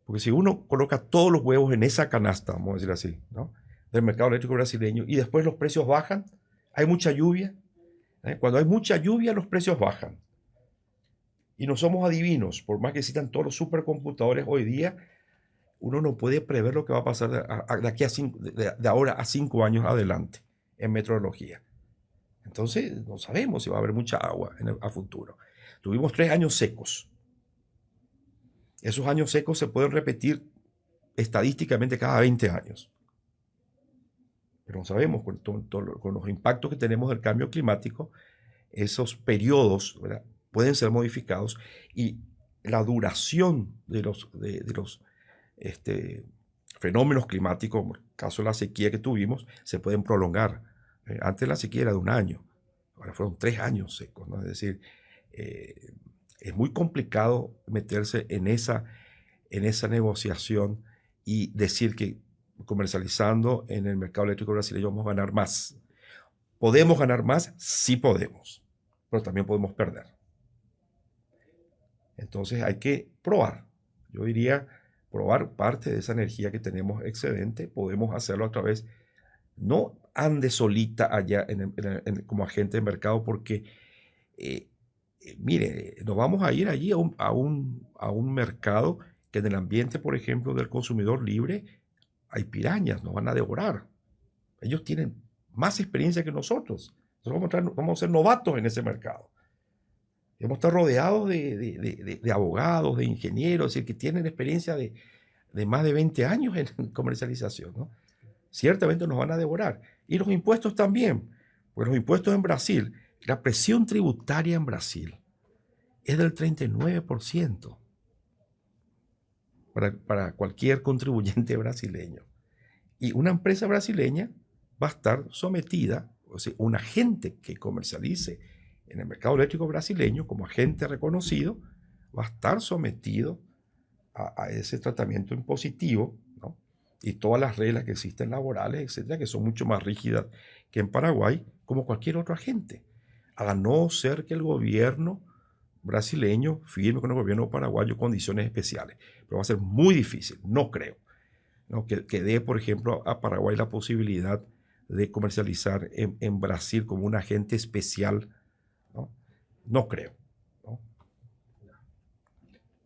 Porque si uno coloca todos los huevos en esa canasta, vamos a decir así, ¿no? del mercado eléctrico brasileño y después los precios bajan, hay mucha lluvia. ¿eh? Cuando hay mucha lluvia, los precios bajan. Y no somos adivinos, por más que existan todos los supercomputadores hoy día, uno no puede prever lo que va a pasar de, aquí a de, ahora a cinco años adelante en meteorología. Entonces, no sabemos si va a haber mucha agua en el, a futuro. Tuvimos tres años secos. Esos años secos se pueden repetir estadísticamente cada 20 años. Pero no sabemos, con, con los impactos que tenemos del cambio climático, esos periodos ¿verdad? Pueden ser modificados y la duración de los, de, los este, fenómenos climáticos, como el caso de la sequía que tuvimos, se pueden prolongar. Eh, antes la sequía era de un año, ahora fueron tres años secos, ¿no? Es decir, eh, es muy complicado meterse en esa, en esa negociación y decir que comercializando en el mercado eléctrico brasileño vamos a ganar más. ¿Podemos ganar más? Sí podemos, pero también podemos perder. Entonces hay que probar. Yo diría probar parte de esa energía que tenemos excedente. Podemos hacerlo a través, no ande solita allá como agente de mercado porque, eh, eh, mire, nos vamos a ir allí a un, mercado que en el ambiente, por ejemplo, del consumidor libre, hay pirañas, nos van a devorar. Ellos tienen más experiencia que nosotros. Nosotros vamos a ser novatos en ese mercado. Hemos estado rodeados de, abogados, de ingenieros, es decir, que tienen experiencia de, más de 20 años en comercialización. ¿no? Ciertamente nos van a devorar. Y los impuestos también. Pues los impuestos en Brasil, la presión tributaria en Brasil es del 39% para, para cualquier contribuyente brasileño. Y una empresa brasileña va a estar sometida, o sea, un agente que comercialice en el mercado eléctrico brasileño, como agente reconocido, va a estar sometido a, ese tratamiento impositivo ¿no? y todas las reglas que existen laborales, etcétera, que son mucho más rígidas que en Paraguay, como cualquier otro agente. A no ser que el gobierno brasileño firme con el gobierno paraguayo condiciones especiales. Pero va a ser muy difícil, no creo, que dé, por ejemplo, a Paraguay la posibilidad de comercializar en, en Brasil como un agente especial no creo.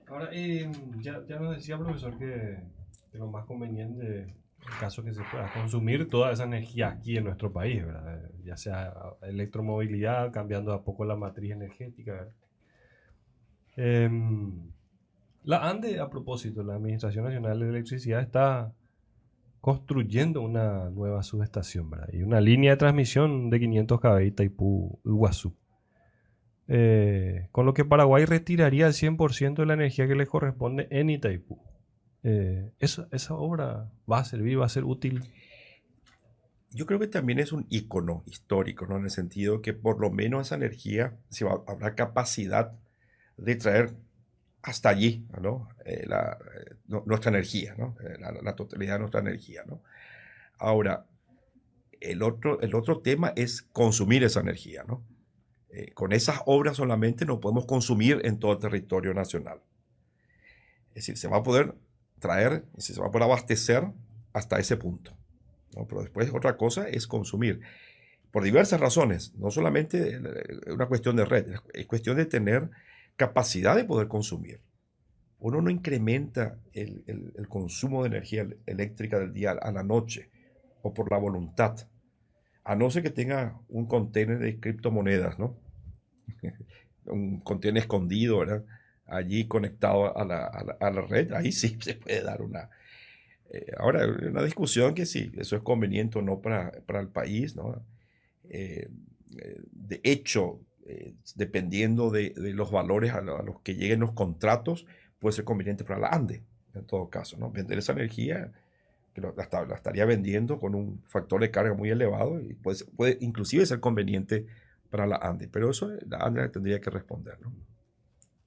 Ahora, eh, ya, nos decía, profesor, que, lo más conveniente, en caso que se pueda consumir toda esa energía aquí en nuestro país, ya sea electromovilidad, cambiando a poco la matriz energética. Em, la ANDE, a propósito, la Administración Nacional de Electricidad está construyendo una nueva subestación y una línea de transmisión de 500 kV Itaipú-Iguazú. Eh, con lo que Paraguay retiraría el 100% de la energía que le corresponde en Itaipú. Eh, esa, obra va a servir, va a ser útil. Yo creo que también es un icono histórico, ¿no? En el sentido que por lo menos esa energía se va, habrá capacidad de traer hasta allí, ¿no? Eh, nuestra energía, ¿no? La, totalidad de nuestra energía, ¿no? Ahora, el otro, el otro tema es consumir esa energía, ¿no? Eh, con esas obras solamente no podemos consumir en todo el territorio nacional. Es decir, se va a poder traer, se va a poder abastecer hasta ese punto. Pero después otra cosa es consumir. Por diversas razones, no solamente una cuestión de red, es cuestión de tener capacidad de poder consumir. Uno no incrementa el consumo de energía eléctrica del día a la noche o por la voluntad a no ser que tenga un contenedor de criptomonedas, ¿no? un contenedor escondido, ¿verdad? Allí conectado a la, red, ahí sí se puede dar una, Eh, ahora, una discusión que sí, eso es conveniente o no para, para el país, ¿no? Eh, eh, de hecho, dependiendo de, de, los valores a, los que lleguen los contratos, puede ser conveniente para la ANDE, en todo caso, ¿no? Vender esa energía, que la, la, estaría vendiendo con un factor de carga muy elevado y puede, puede inclusive ser conveniente para la ANDE, pero eso la ANDE tendría que responder, ¿no?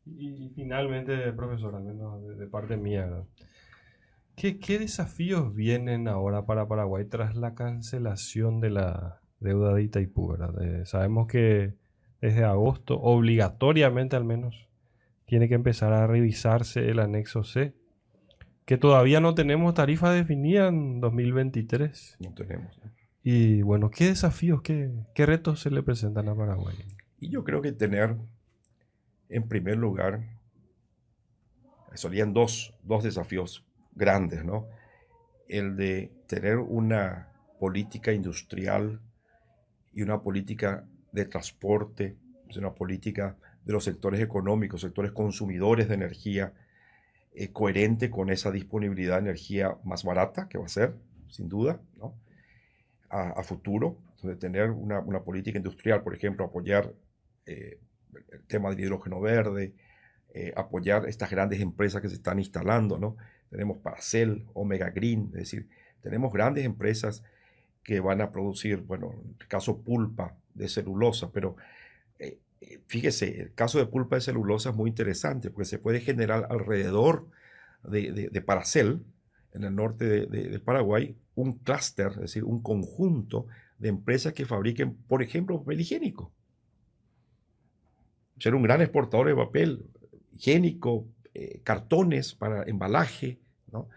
Y, finalmente, profesor, al menos de, parte mía, ¿qué, ¿qué, desafíos vienen ahora para Paraguay tras la cancelación de la deuda de Itaipú? sabemos que desde agosto, obligatoriamente al menos, tiene que empezar a revisarse el anexo C, que todavía no tenemos tarifa definida en 2023. No tenemos. Y bueno, ¿qué desafíos, qué, qué retos se le presentan a Paraguay? Y yo creo que tener en primer lugar, solían dos, dos desafíos grandes, ¿no? El de tener una política industrial y una política de transporte, una política de los sectores económicos, sectores consumidores de energía, eh, coherente con esa disponibilidad de energía más barata que va a ser, sin duda, ¿no? A, futuro. Entonces, tener una, una, política industrial, por ejemplo, apoyar eh, el tema del hidrógeno verde, eh, apoyar estas grandes empresas que se están instalando, ¿no? Tenemos Paracel, Omega Green, es decir, tenemos grandes empresas que van a producir, bueno, en el caso pulpa de celulosa, pero eh, fíjese, el caso de pulpa de celulosa es muy interesante porque se puede generar alrededor de, Paracel, en el norte de, Paraguay, un clúster, es decir, un conjunto de empresas que fabriquen, por ejemplo, papel higiénico ser un gran exportador de papel higiénico, eh, cartones para embalaje, ¿no?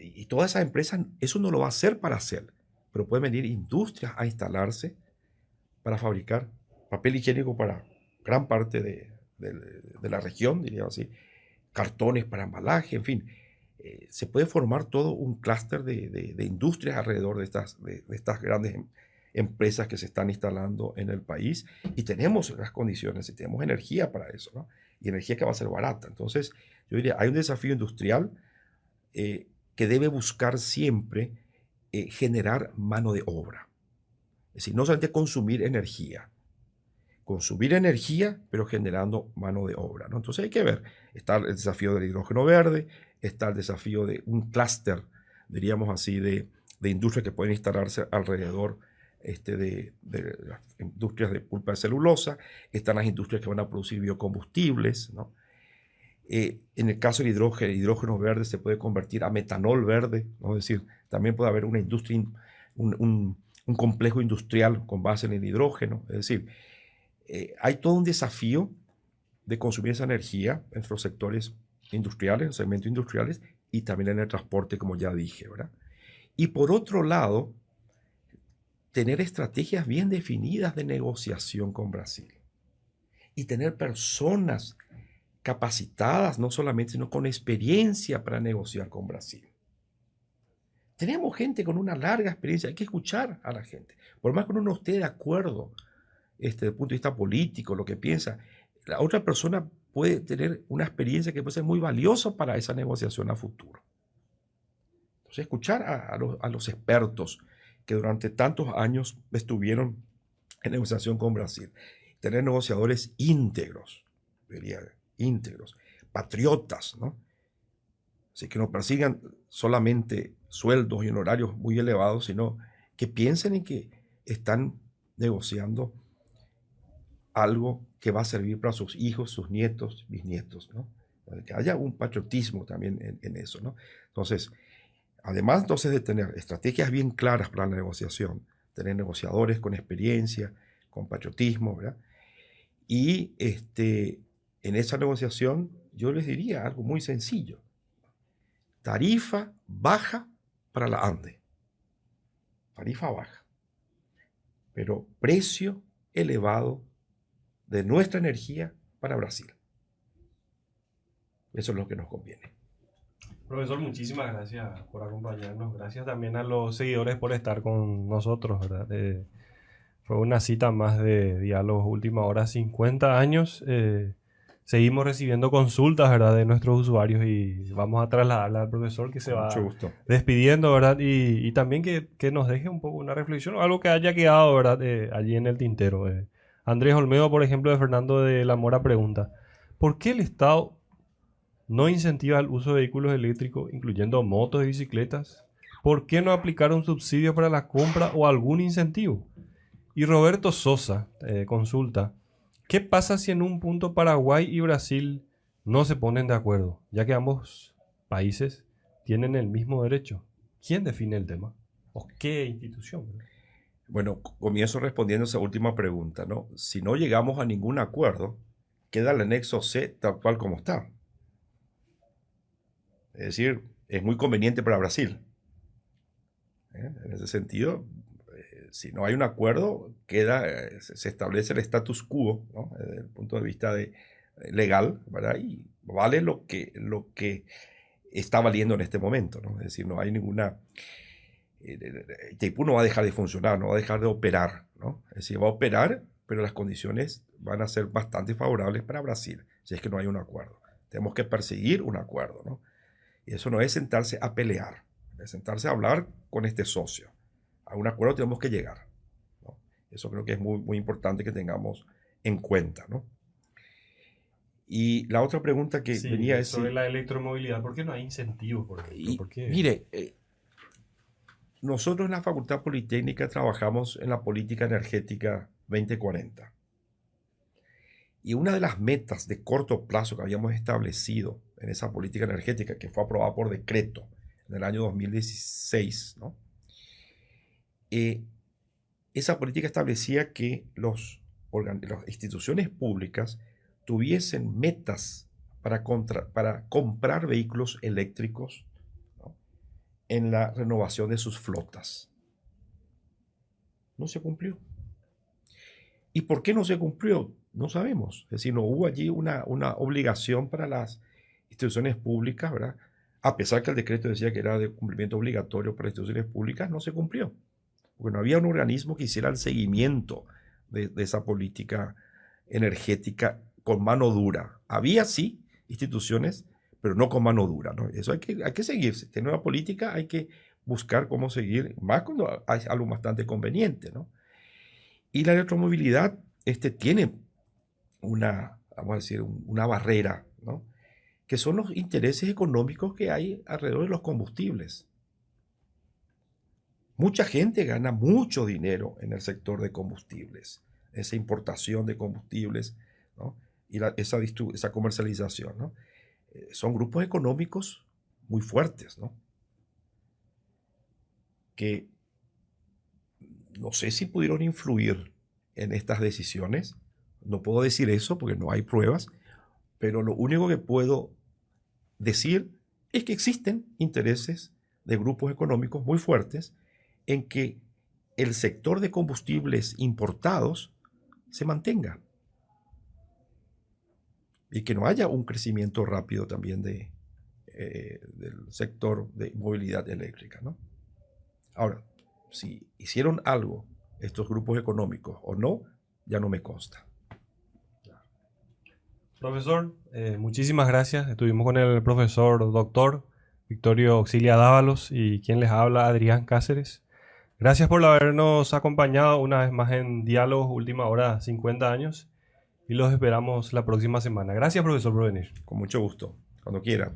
Y todas esas empresas, eso no lo va a hacer para hacer, pero pueden venir industrias a instalarse para fabricar papel higiénico para gran parte de, la región, diría así, cartones para embalaje, en fin. Eh, se puede formar todo un clúster de, industrias alrededor de estas, de, estas grandes empresas empresas que se están instalando en el país y tenemos las condiciones y tenemos energía para eso. Y energía que va a ser barata. Entonces, yo diría, hay un desafío industrial eh, que debe buscar siempre eh, generar mano de obra. Es decir, no solamente consumir energía, consumir energía, pero generando mano de obra. ¿no? Entonces hay que ver, está el desafío del hidrógeno verde, está el desafío de un clúster, diríamos así, de, de industrias que pueden instalarse alrededor este, de, las industrias de pulpa de celulosa, están las industrias que van a producir biocombustibles. ¿no? Eh, en el caso del hidrógeno, el hidrógeno verde se puede convertir a metanol verde, es decir, también puede haber una industria, un, un, complejo industrial con base en el hidrógeno. Es decir, eh, hay todo un desafío de consumir esa energía en los sectores industriales, en segmentos industriales y también en el transporte, como ya dije, ¿verdad? Y por otro lado, tener estrategias bien definidas de negociación con Brasil y tener personas capacitadas, no solamente, sino con experiencia para negociar con Brasil. Tenemos gente con una larga experiencia, hay que escuchar a la gente. Por más que uno no esté de acuerdo este, desde el punto de vista político, lo que piensa, la otra persona puede tener una experiencia que puede ser muy valiosa para esa negociación a futuro. Entonces, escuchar a, los, expertos, que durante tantos años estuvieron en negociación con Brasil. Tener negociadores íntegros, íntegros, patriotas, ¿no? Así que no persigan solamente sueldos y honorarios muy elevados, sino que piensen en que están negociando algo que va a servir para sus hijos, sus nietos, bisnietos, ¿no? Que haya un patriotismo también en, en eso, ¿no? Entonces, Además entonces de tener estrategias bien claras para la negociación, tener negociadores con experiencia, con patriotismo, ¿verdad? Y este, en esa negociación yo les diría algo muy sencillo. Tarifa baja para la ANDE. Tarifa baja. Pero precio elevado de nuestra energía para Brasil. Eso es lo que nos conviene. Profesor, muchísimas gracias por acompañarnos. Gracias también a los seguidores por estar con nosotros, ¿verdad? Eh, fue una cita más de Diálogos Última Hora, 50 años. Eh, seguimos recibiendo consultas, ¿verdad? De nuestros usuarios y vamos a trasladarla al profesor que se va despidiendo, ¿verdad? Y, también que, nos deje un poco una reflexión o algo que haya quedado, ¿verdad? Eh, allí en el tintero. Eh. Andrés Olmedo, por ejemplo, de Fernando de la Mora pregunta, ¿por qué el Estado no incentiva el uso de vehículos eléctricos, incluyendo motos y bicicletas? ¿Por qué no aplicar un subsidio para la compra o algún incentivo? Y Roberto Sosa eh, consulta, ¿Qué pasa si en un punto Paraguay y Brasil no se ponen de acuerdo, ya que ambos países tienen el mismo derecho? ¿Quién define el tema? ¿O qué institución? Bueno, comienzo respondiendo esa última pregunta, ¿no? Si no llegamos a ningún acuerdo, queda el anexo C tal cual como está. Es decir, es muy conveniente para Brasil. ¿Eh? En ese sentido, si no hay un acuerdo, queda, eh, se establece el status quo, desde el punto de vista de, eh, legal, ¿verdad? Y vale lo que, lo que está valiendo en este momento, ¿no? Es decir, no hay ninguna... Eh, no va a dejar de funcionar, no va a dejar de operar, ¿no? Es decir, va a operar, pero las condiciones van a ser bastante favorables para Brasil, si es que no hay un acuerdo. Tenemos que perseguir un acuerdo, ¿no? Y eso no es sentarse a pelear, es sentarse a hablar con este socio a un acuerdo tenemos que llegar. Eso creo que es muy, muy importante que tengamos en cuenta. ¿no? Y la otra pregunta que venía es... Sobre la electromovilidad, ¿por qué no hay incentivos? Por Mire, eh, nosotros en la Facultad Politécnica trabajamos en la política energética 2040. Y una de las metas de corto plazo que habíamos establecido en esa política energética, que fue aprobada por decreto en el año 2016, ¿no? Eh, esa política establecía que los, las instituciones públicas tuviesen metas para comprar vehículos eléctricos en la renovación de sus flotas. No se cumplió. ¿Y por qué no se cumplió? No sabemos. Es decir, no hubo allí una, una obligación para las instituciones públicas, ¿verdad? A pesar que el decreto decía que era de cumplimiento obligatorio para instituciones públicas, no se cumplió porque no había un organismo que hiciera el seguimiento de, esa política energética con mano dura. Había sí instituciones, pero no con mano dura. ¿no? Eso hay que, hay que seguirse. Tiene una política, hay que buscar cómo seguir, más cuando hay algo bastante conveniente. ¿no? Y la electromovilidad este, tiene una, vamos a decir, una barrera, ¿no? que son los intereses económicos que hay alrededor de los combustibles. Mucha gente gana mucho dinero en el sector de combustibles, esa importación de combustibles y esa, esa, comercialización. Eh, son grupos económicos muy fuertes, ¿no? que no sé si pudieron influir en estas decisiones. No puedo decir eso porque no hay pruebas, pero lo único que puedo decir es que existen intereses de grupos económicos muy fuertes en que el sector de combustibles importados se mantenga y que no haya un crecimiento rápido también de, eh, del sector de movilidad eléctrica. ¿no? Ahora, si hicieron algo estos grupos económicos o no, ya no me consta. Profesor, eh, muchísimas gracias. Estuvimos con el profesor doctor Victorio Auxilia Dávalos y quien les habla, Adrián Cáceres. Gracias por habernos acompañado una vez más en Diálogos Última Hora 50 años y los esperamos la próxima semana. Gracias, profesor, por. Con mucho gusto, cuando quiera.